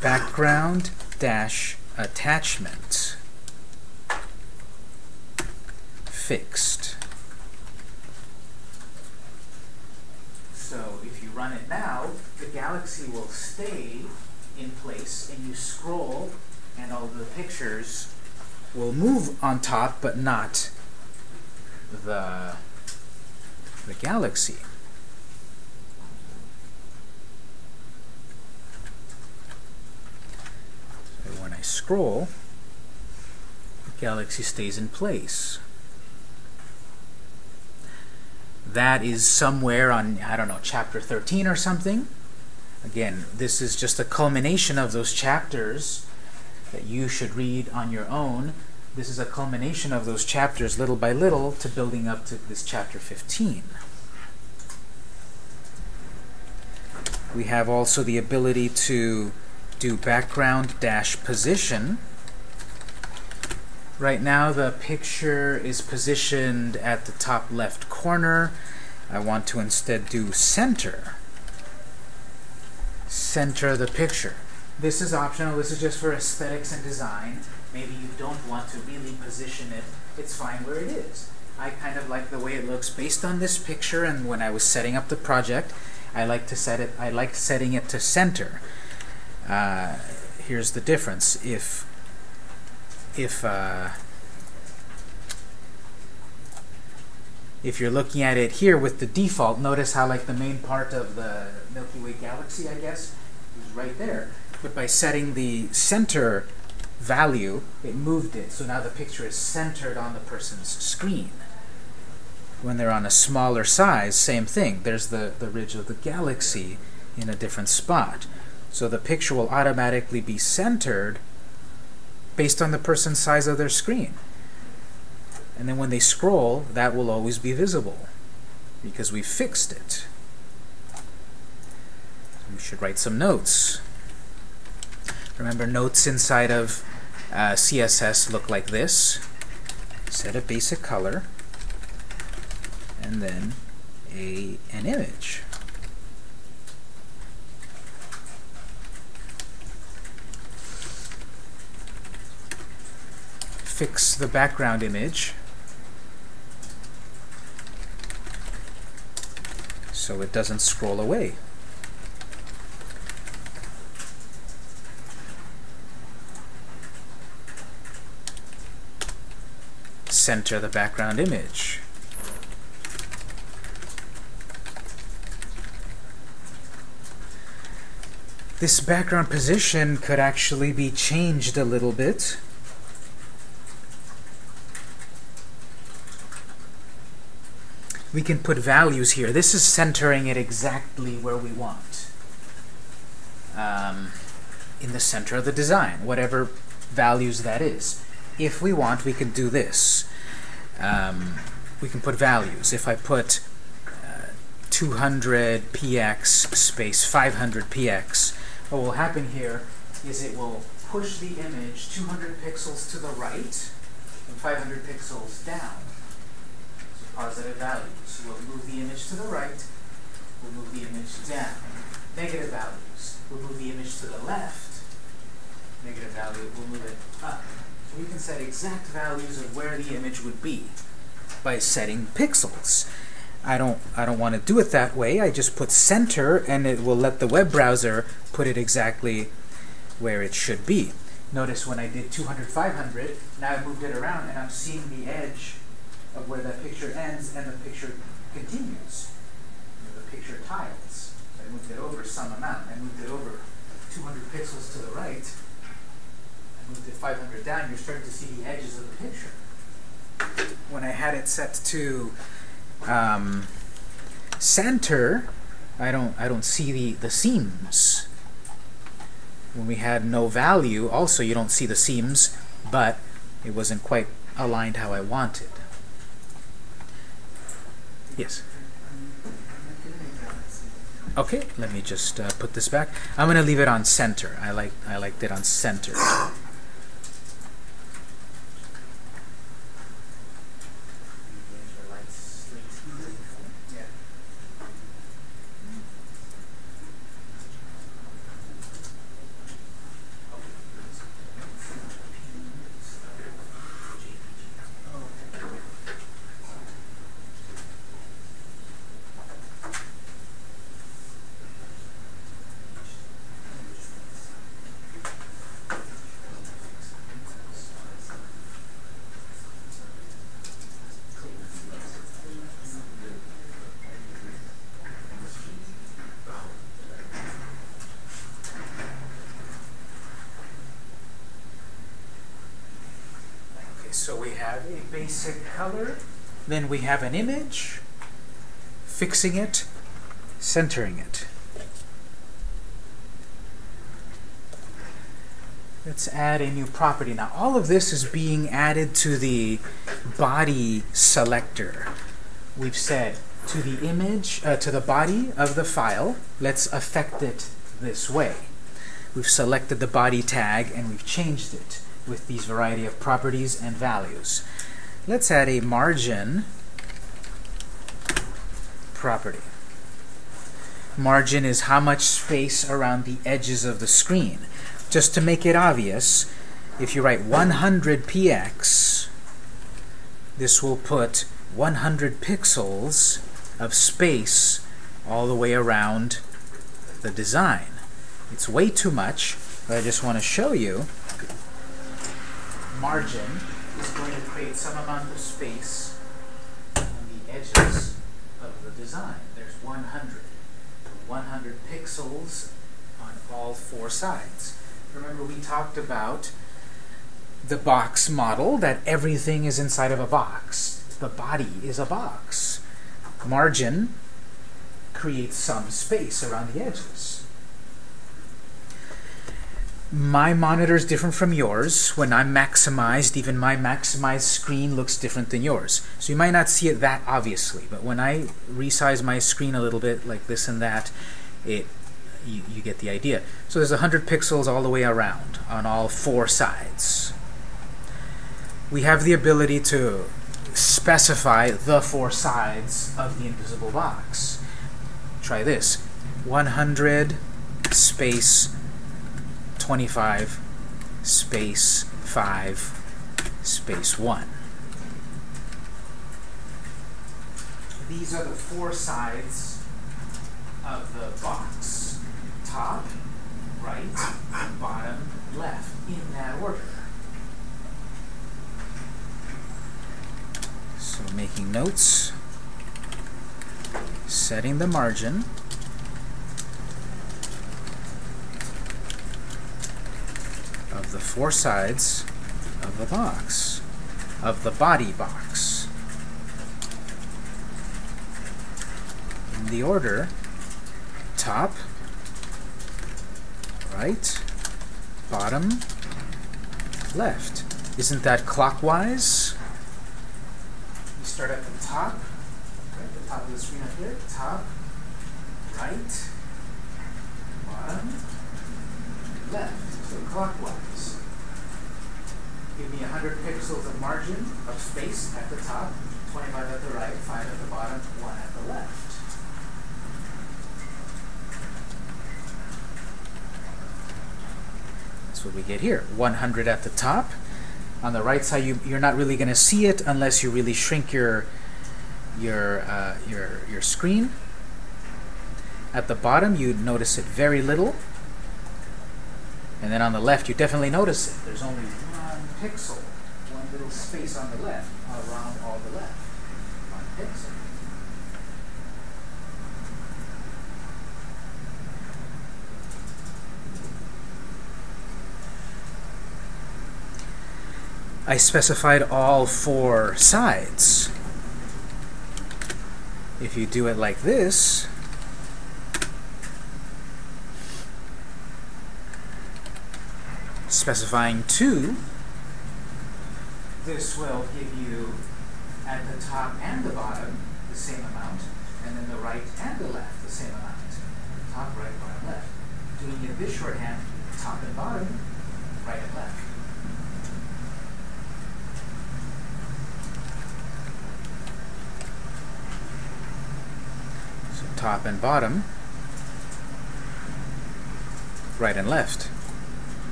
Background dash attachment fixed. So if you run it now, the galaxy will stay in place and you scroll and all the pictures will move on top but not the the galaxy. So when I scroll, the galaxy stays in place. That is somewhere on, I don't know, chapter 13 or something. Again, this is just a culmination of those chapters that you should read on your own. This is a culmination of those chapters little by little to building up to this chapter 15. We have also the ability to do background dash position. Right now the picture is positioned at the top left corner. I want to instead do center. Center the picture. This is optional. This is just for aesthetics and design. Maybe you don't want to really position it. It's fine where it is. I kind of like the way it looks based on this picture and when I was setting up the project I like to set it I like setting it to center. Uh, here's the difference. If if uh, if you're looking at it here with the default, notice how like the main part of the Milky Way galaxy, I guess, is right there. But by setting the center value, it moved it. So now the picture is centered on the person's screen. When they're on a smaller size, same thing. There's the, the ridge of the galaxy in a different spot. So the picture will automatically be centered based on the person's size of their screen. And then when they scroll, that will always be visible because we fixed it. We should write some notes. Remember, notes inside of uh, CSS look like this. Set a basic color, and then a an image. Fix the background image so it doesn't scroll away. Center the background image. This background position could actually be changed a little bit. we can put values here. This is centering it exactly where we want. Um, in the center of the design, whatever values that is. If we want, we can do this. Um, we can put values. If I put uh, 200 px space 500 px, what will happen here is it will push the image 200 pixels to the right and 500 pixels down So positive values. We'll move the image to the right, we'll move the image down. Negative values, we'll move the image to the left. Negative value, we'll move it up. We can set exact values of where the image would be by setting pixels. I don't I don't want to do it that way. I just put center and it will let the web browser put it exactly where it should be. Notice when I did 200 500, now I moved it around and I'm seeing the edge of where that picture ends and the picture continues. The picture tiles. I moved it over some amount. I moved it over 200 pixels to the right. Moved it 500 down. You're starting to see the edges of the picture. When I had it set to um, center, I don't I don't see the the seams. When we had no value, also you don't see the seams, but it wasn't quite aligned how I wanted. Yes. Okay, let me just uh, put this back. I'm gonna leave it on center. I like I liked it on center. Okay, so we have a basic color, then we have an image, fixing it, centering it. Let's add a new property. Now all of this is being added to the body selector. We've said to the image, uh, to the body of the file, let's affect it this way. We've selected the body tag and we've changed it with these variety of properties and values. Let's add a margin property. Margin is how much space around the edges of the screen. Just to make it obvious, if you write 100 px, this will put 100 pixels of space all the way around the design. It's way too much, but I just want to show you margin is going to create some amount of space on the edges of the design. There's 100. 100 pixels on all four sides. Remember we talked about the box model, that everything is inside of a box. The body is a box. Margin creates some space around the edges. My monitor is different from yours. When I'm maximized, even my maximized screen looks different than yours. So you might not see it that obviously, but when I resize my screen a little bit, like this and that, it you, you get the idea. So there's 100 pixels all the way around on all four sides. We have the ability to specify the four sides of the invisible box. Try this. 100 space 25 space 5 space 1. These are the four sides of the box. Top, right, bottom, left, in that order. So making notes, setting the margin, of the four sides of the box, of the body box. In the order top, right, bottom, left. Isn't that clockwise? You start at the top, right, the top of the screen up here, top, right, bottom, left, clockwise. Give me 100 pixels of margin of space at the top, 25 at the right, 5 at the bottom, 1 at the left. That's what we get here. 100 at the top. On the right side, you, you're not really going to see it unless you really shrink your your uh, your your screen. At the bottom, you'd notice it very little. And then on the left, you definitely notice it. There's only one pixel, one little space on the left, around all the left. One pixel. I specified all four sides. If you do it like this, specifying 2, this will give you at the top and the bottom the same amount, and then the right and the left the same amount. top, right, bottom, left. Doing it this shorthand, top and bottom, right and left. So top and bottom, right and left.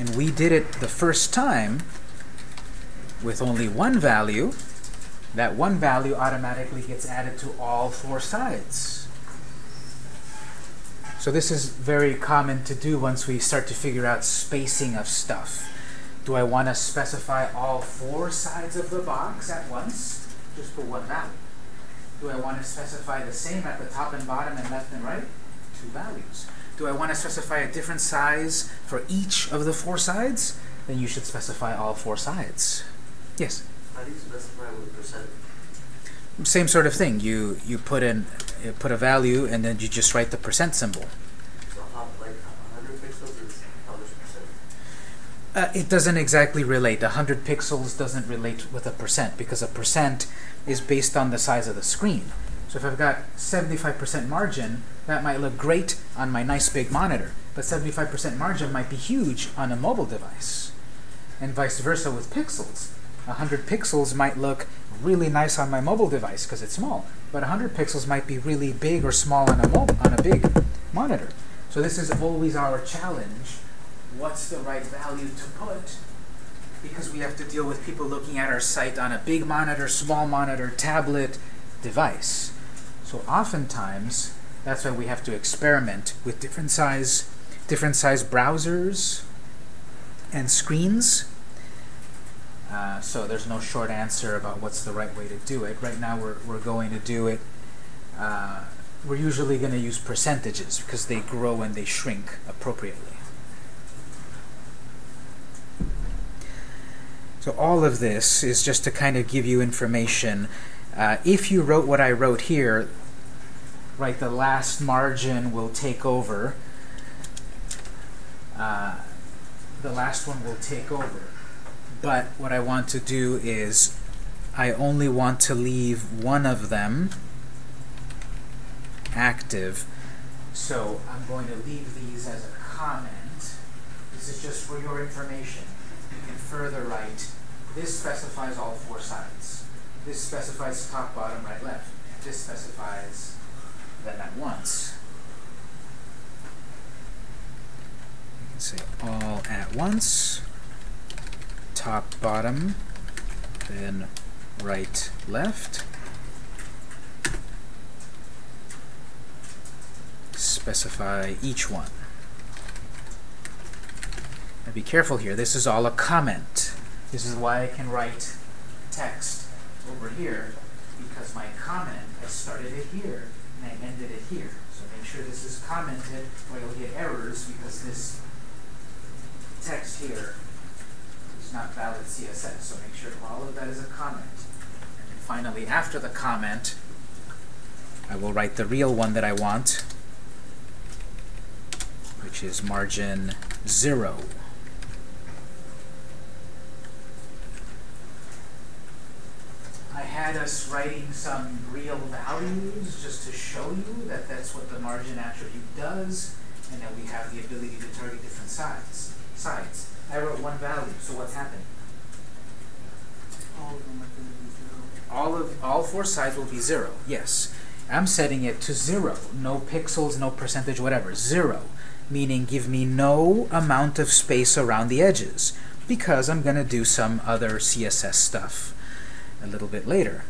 And we did it the first time with only one value. That one value automatically gets added to all four sides. So this is very common to do once we start to figure out spacing of stuff. Do I want to specify all four sides of the box at once? Just for one value. Do I want to specify the same at the top and bottom and left and right? Two values. Do I want to specify a different size for each of the four sides? Then you should specify all four sides. Yes? How do you specify what percent? Same sort of thing. You you put in you put a value and then you just write the percent symbol. So how, like, hundred pixels is how much percent? Uh, it doesn't exactly relate. 100 pixels doesn't relate with a percent because a percent is based on the size of the screen. So if I've got 75% margin, that might look great on my nice big monitor, but 75% margin might be huge on a mobile device. And vice versa with pixels. 100 pixels might look really nice on my mobile device because it's small, but 100 pixels might be really big or small on a on a big monitor. So this is always our challenge. What's the right value to put? Because we have to deal with people looking at our site on a big monitor, small monitor, tablet, device. So oftentimes, that's why we have to experiment with different size, different size browsers and screens. Uh, so there's no short answer about what's the right way to do it. Right now, we're we're going to do it. Uh, we're usually going to use percentages because they grow and they shrink appropriately. So all of this is just to kind of give you information. Uh, if you wrote what I wrote here, right, the last margin will take over. Uh, the last one will take over. But what I want to do is I only want to leave one of them active. So I'm going to leave these as a comment. This is just for your information. You can further write, this specifies all four sides. This specifies top, bottom, right, left. This specifies them at once. You can say all at once, top, bottom, then right, left. Specify each one. Now be careful here. This is all a comment. This is why I can write text over here because my comment, I started it here ended it here. So make sure this is commented or you'll get errors because this text here is not valid CSS. So make sure all of that is a comment. And finally, after the comment, I will write the real one that I want, which is margin 0. Had us writing some real values just to show you that that's what the margin attribute does, and that we have the ability to target different sides. Sides. I wrote one value, so what's happened? All of them are gonna be zero. All of all four sides will be zero. Yes, I'm setting it to zero. No pixels, no percentage, whatever. Zero, meaning give me no amount of space around the edges, because I'm going to do some other CSS stuff a little bit later.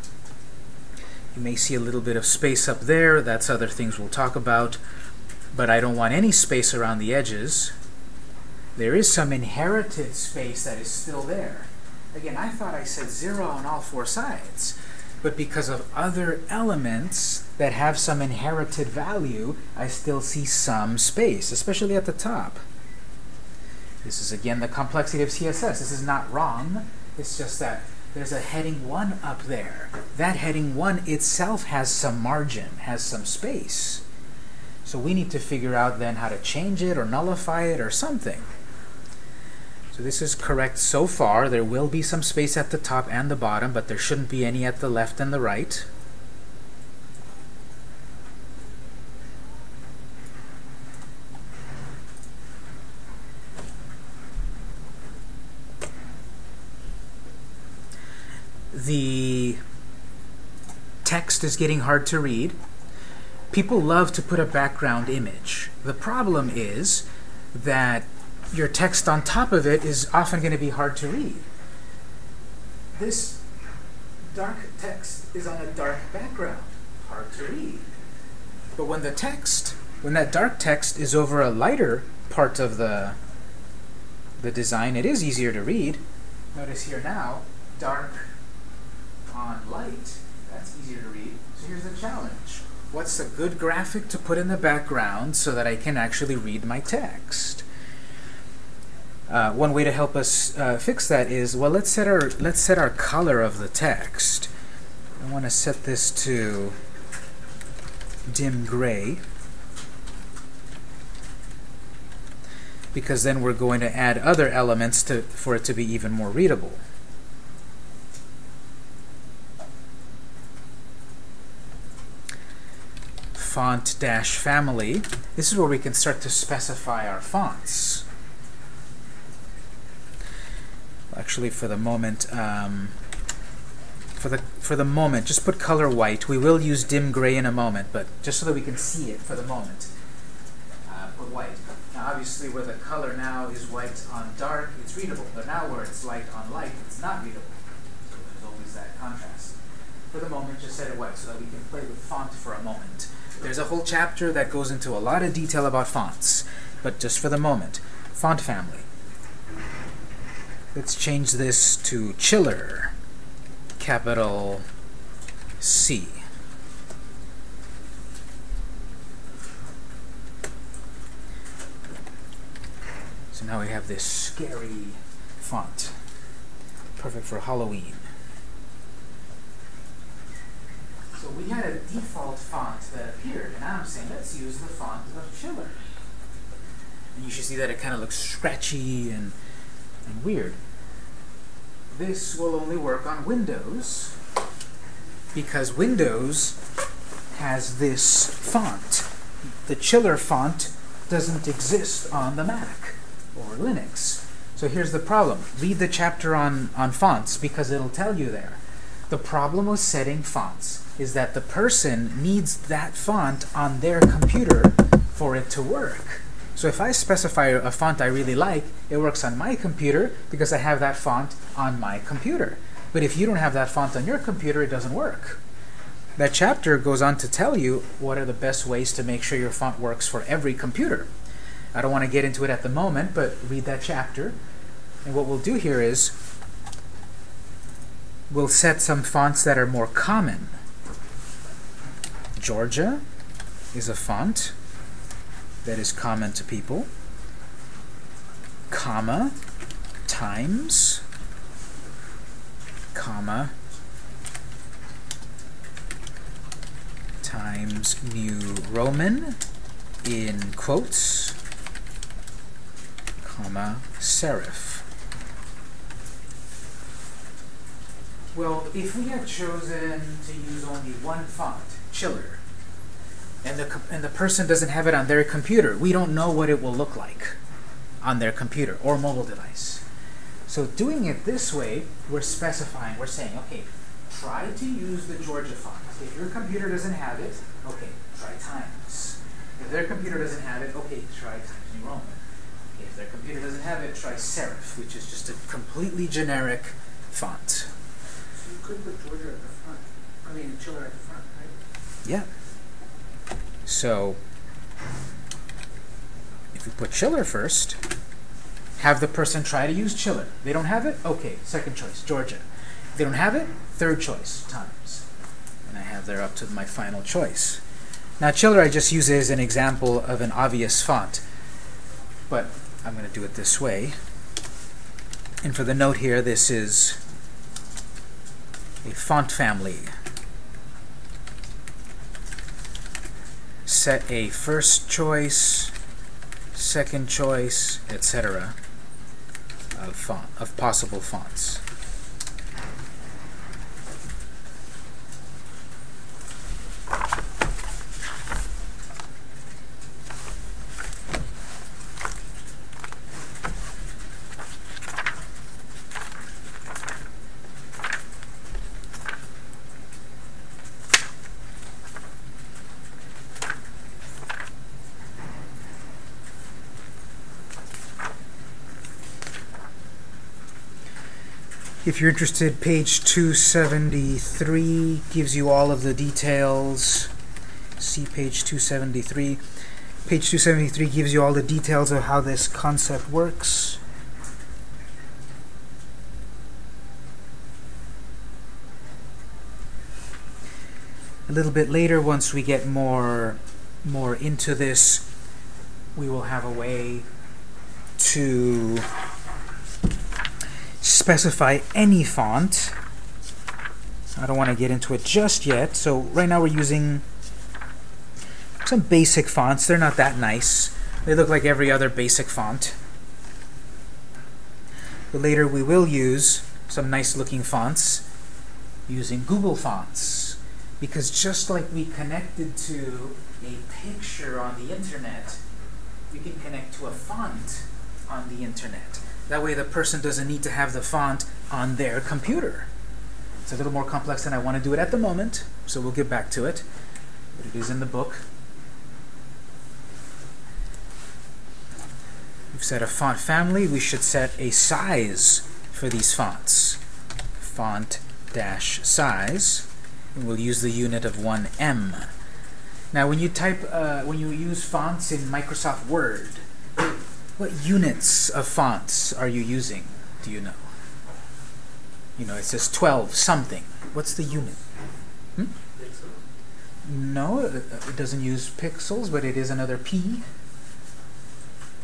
You may see a little bit of space up there. That's other things we'll talk about. But I don't want any space around the edges. There is some inherited space that is still there. Again, I thought I said zero on all four sides. But because of other elements that have some inherited value, I still see some space, especially at the top. This is again the complexity of CSS. This is not wrong. It's just that there's a heading 1 up there. That heading 1 itself has some margin, has some space. So we need to figure out then how to change it or nullify it or something. So this is correct so far. There will be some space at the top and the bottom, but there shouldn't be any at the left and the right. The text is getting hard to read, people love to put a background image. The problem is that your text on top of it is often going to be hard to read. This dark text is on a dark background, hard to read. But when the text, when that dark text is over a lighter part of the the design, it is easier to read. Notice here now, dark on light, that's easier to read. So here's the challenge. What's a good graphic to put in the background so that I can actually read my text? Uh, one way to help us uh, fix that is, well, let's set our let's set our color of the text. I want to set this to dim gray because then we're going to add other elements to for it to be even more readable. Font dash family. This is where we can start to specify our fonts. Actually, for the moment, um, for the for the moment, just put color white. We will use dim gray in a moment, but just so that we can see it for the moment, uh, put white. Now, obviously, where the color now is white on dark, it's readable. But now, where it's light on light, it's not readable. So there's always that contrast. For the moment, just set it white so that we can play with font for a moment. There's a whole chapter that goes into a lot of detail about fonts, but just for the moment, font family. Let's change this to Chiller, capital C. So now we have this scary font, perfect for Halloween. So we had a default font that appeared, and now I'm saying let's use the font of Chiller. And you should see that it kind of looks scratchy and, and weird. This will only work on Windows because Windows has this font. The Chiller font doesn't exist on the Mac or Linux. So here's the problem. Read the chapter on, on fonts because it'll tell you there. The problem with setting fonts is that the person needs that font on their computer for it to work. So if I specify a font I really like, it works on my computer because I have that font on my computer. But if you don't have that font on your computer, it doesn't work. That chapter goes on to tell you what are the best ways to make sure your font works for every computer. I don't want to get into it at the moment, but read that chapter. And what we'll do here is we'll set some fonts that are more common. Georgia is a font that is common to people. Comma, times, comma, times New Roman in quotes, comma, serif. Well, if we had chosen to use only one font, Chiller, and the, and the person doesn't have it on their computer, we don't know what it will look like on their computer or mobile device. So doing it this way, we're specifying, we're saying, okay, try to use the Georgia font. If your computer doesn't have it, okay, try Times. If their computer doesn't have it, okay, try Times New Roman. If their computer doesn't have it, try Serif, which is just a completely generic font. So you could put Georgia at the front. I mean, Chiller at the front? Yeah. So if we put Chiller first, have the person try to use Chiller. They don't have it? Okay, second choice, Georgia. If they don't have it, third choice, Times. And I have there up to my final choice. Now Chiller I just use as an example of an obvious font. But I'm going to do it this way. And for the note here, this is a font family. Set a first choice, second choice, etc. of font of possible fonts. If you're interested, page 273 gives you all of the details. See page 273. Page 273 gives you all the details of how this concept works. A little bit later, once we get more more into this, we will have a way to specify any font. I don't want to get into it just yet. So right now we're using some basic fonts. They're not that nice. They look like every other basic font. But later we will use some nice looking fonts using Google Fonts. Because just like we connected to a picture on the internet, we can connect to a font on the internet. That way the person doesn't need to have the font on their computer. It's a little more complex than I want to do it at the moment, so we'll get back to it. But it is in the book. We've set a font family. We should set a size for these fonts. Font dash size. And we'll use the unit of 1em. Now, when you type, uh, when you use fonts in Microsoft Word, what units of fonts are you using? Do you know? You know, it says 12 something. What's the unit? Hmm? No, it, it doesn't use pixels, but it is another P.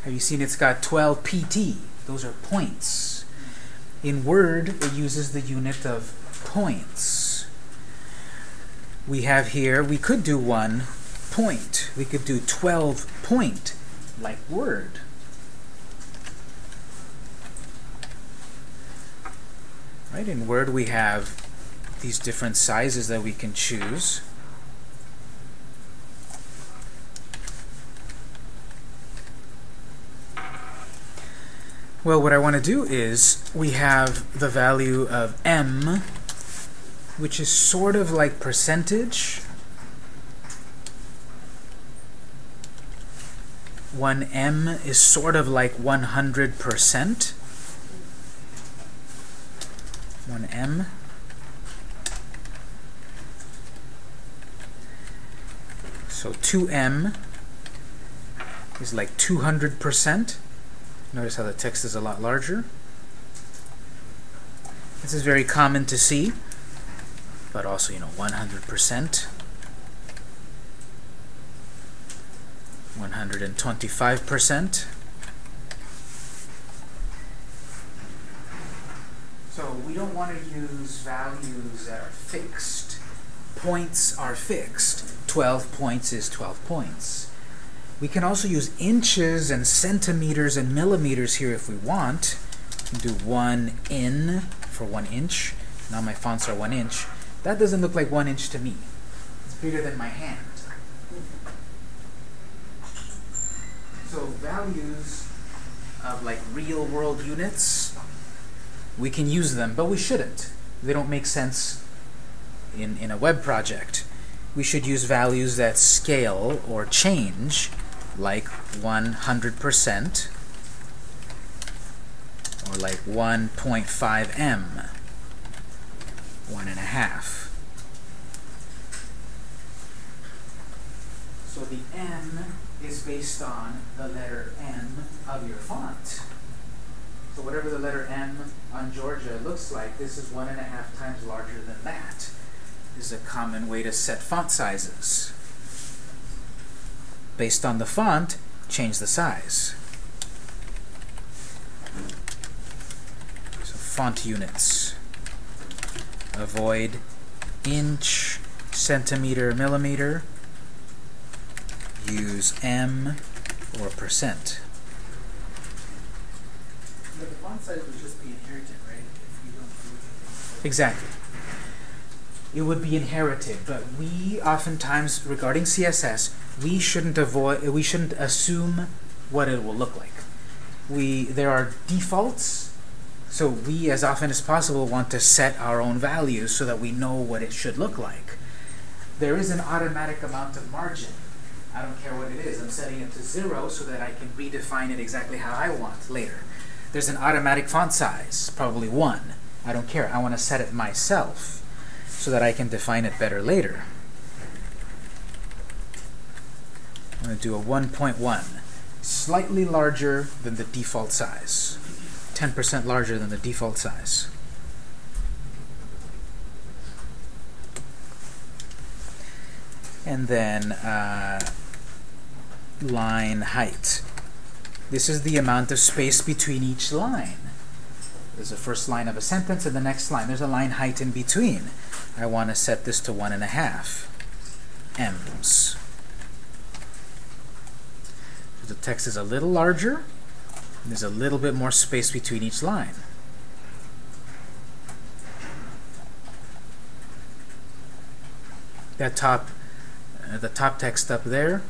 Have you seen it's got 12 PT? Those are points. In Word, it uses the unit of points. We have here, we could do one point. We could do 12 point, like Word. Right, in Word we have these different sizes that we can choose. Well, what I want to do is we have the value of em, which is sort of like percentage. 1em is sort of like 100%. 1em. So 2em is like 200%. Notice how the text is a lot larger. This is very common to see, but also, you know, 100%. 125%. So we don't want to use values that are fixed. Points are fixed. 12 points is 12 points. We can also use inches and centimeters and millimeters here if we want. Do 1 in for 1 inch. Now my fonts are 1 inch. That doesn't look like 1 inch to me. It's bigger than my hand. So values of like real world units, we can use them, but we shouldn't. They don't make sense in, in a web project. We should use values that scale or change, like 100%, or like 1.5em, one and a half. So the em is based on the letter M of your font. So whatever the letter M on Georgia looks like, this is one and a half times larger than that. This is a common way to set font sizes. Based on the font, change the size. So font units. Avoid inch, centimeter, millimeter use em or percent. The font size would just be inherited, right? If don't do anything. Exactly. It would be inherited, but we oftentimes, regarding CSS, we shouldn't avoid, we shouldn't assume what it will look like. We there are defaults, so we, as often as possible, want to set our own values so that we know what it should look like. There is an automatic amount of margin I don't care what it is. I'm setting it to zero so that I can redefine it exactly how I want later. There's an automatic font size, probably one. I don't care. I want to set it myself so that I can define it better later. I'm going to do a 1.1, slightly larger than the default size, 10% larger than the default size. And then uh, line height. This is the amount of space between each line. There's the first line of a sentence and the next line. There's a line height in between. I want to set this to one and a half ems. The text is a little larger. There's a little bit more space between each line. That top, uh, the top text up there,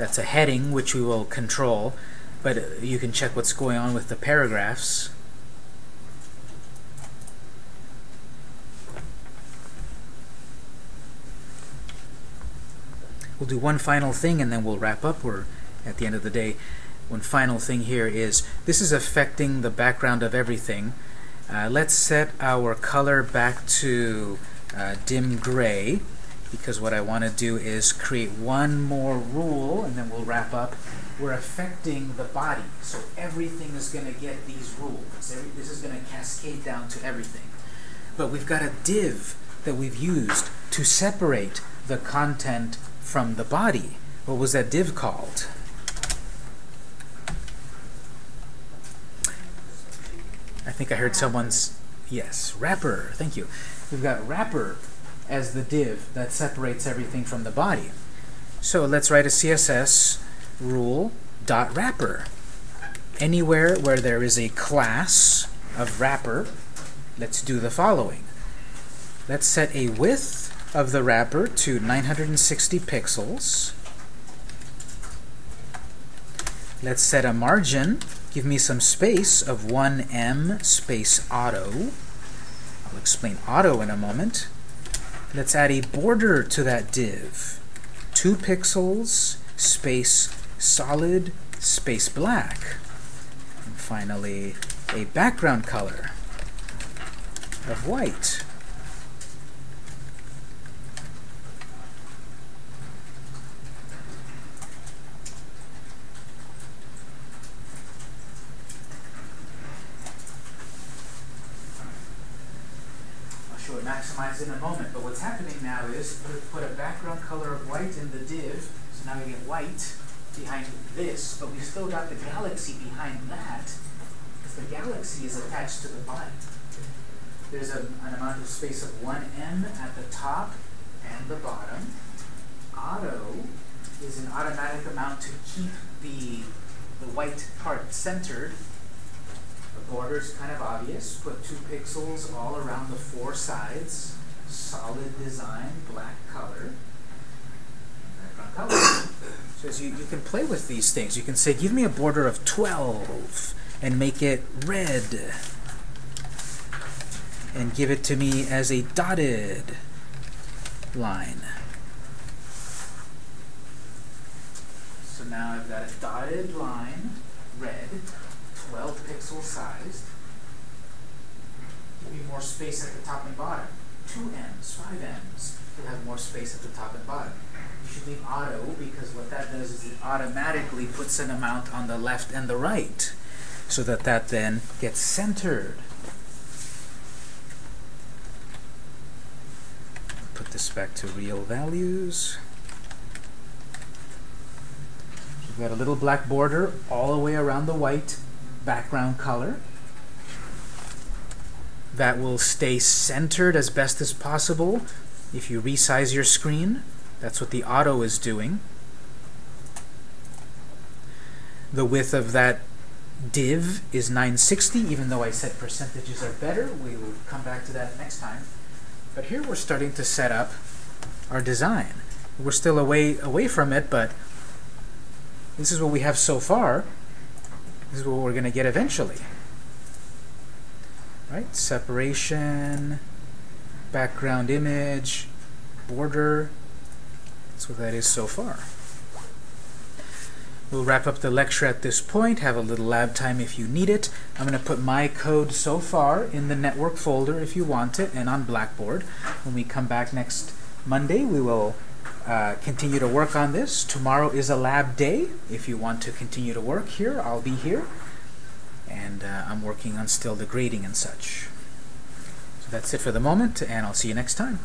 that's a heading which we will control, but you can check what's going on with the paragraphs. We'll do one final thing and then we'll wrap up. We're at the end of the day. One final thing here is this is affecting the background of everything. Uh, let's set our color back to uh, dim gray because what I want to do is create one more rule and then we'll wrap up. We're affecting the body, so everything is going to get these rules. This is going to cascade down to everything. But we've got a div that we've used to separate the content from the body. What was that div called? I think I heard someone's, yes, wrapper, thank you. We've got wrapper as the div that separates everything from the body. So let's write a CSS rule dot wrapper. Anywhere where there is a class of wrapper, let's do the following. Let's set a width of the wrapper to 960 pixels. Let's set a margin. Give me some space of 1em space auto. I'll explain auto in a moment. Let's add a border to that div. 2 pixels space solid space black. And finally, a background color of white. maximize in a moment. But what's happening now is put, put a background color of white in the div, so now we get white behind this, but we still got the galaxy behind that, because the galaxy is attached to the body. There's a, an amount of space of 1em at the top and the bottom. Auto is an automatic amount to keep the, the white part centered The border is kind of obvious. Put two pixels all around the four sides. Solid design, black color. So you, you can play with these things. You can say, give me a border of 12 and make it red. And give it to me as a dotted line. So now I've got a dotted line, red, 12 pixel sized. Give me more space at the top and bottom. 2 ems, 5 ems. You'll have more space at the top and bottom. Should leave auto because what that does is it automatically puts an amount on the left and the right so that that then gets centered. Put this back to real values. We've got a little black border all the way around the white background color that will stay centered as best as possible if you resize your screen. That's what the auto is doing. The width of that div is 960, even though I said percentages are better. We will come back to that next time. But here we're starting to set up our design. We're still away away from it, but this is what we have so far. This is what we're going to get eventually. Right? Separation, background image, border. That's what that is so far. We'll wrap up the lecture at this point, have a little lab time if you need it. I'm going to put my code so far in the network folder if you want it, and on Blackboard. When we come back next Monday, we will uh, continue to work on this. Tomorrow is a lab day. If you want to continue to work here, I'll be here. And uh, I'm working on still the grading and such. So that's it for the moment, and I'll see you next time.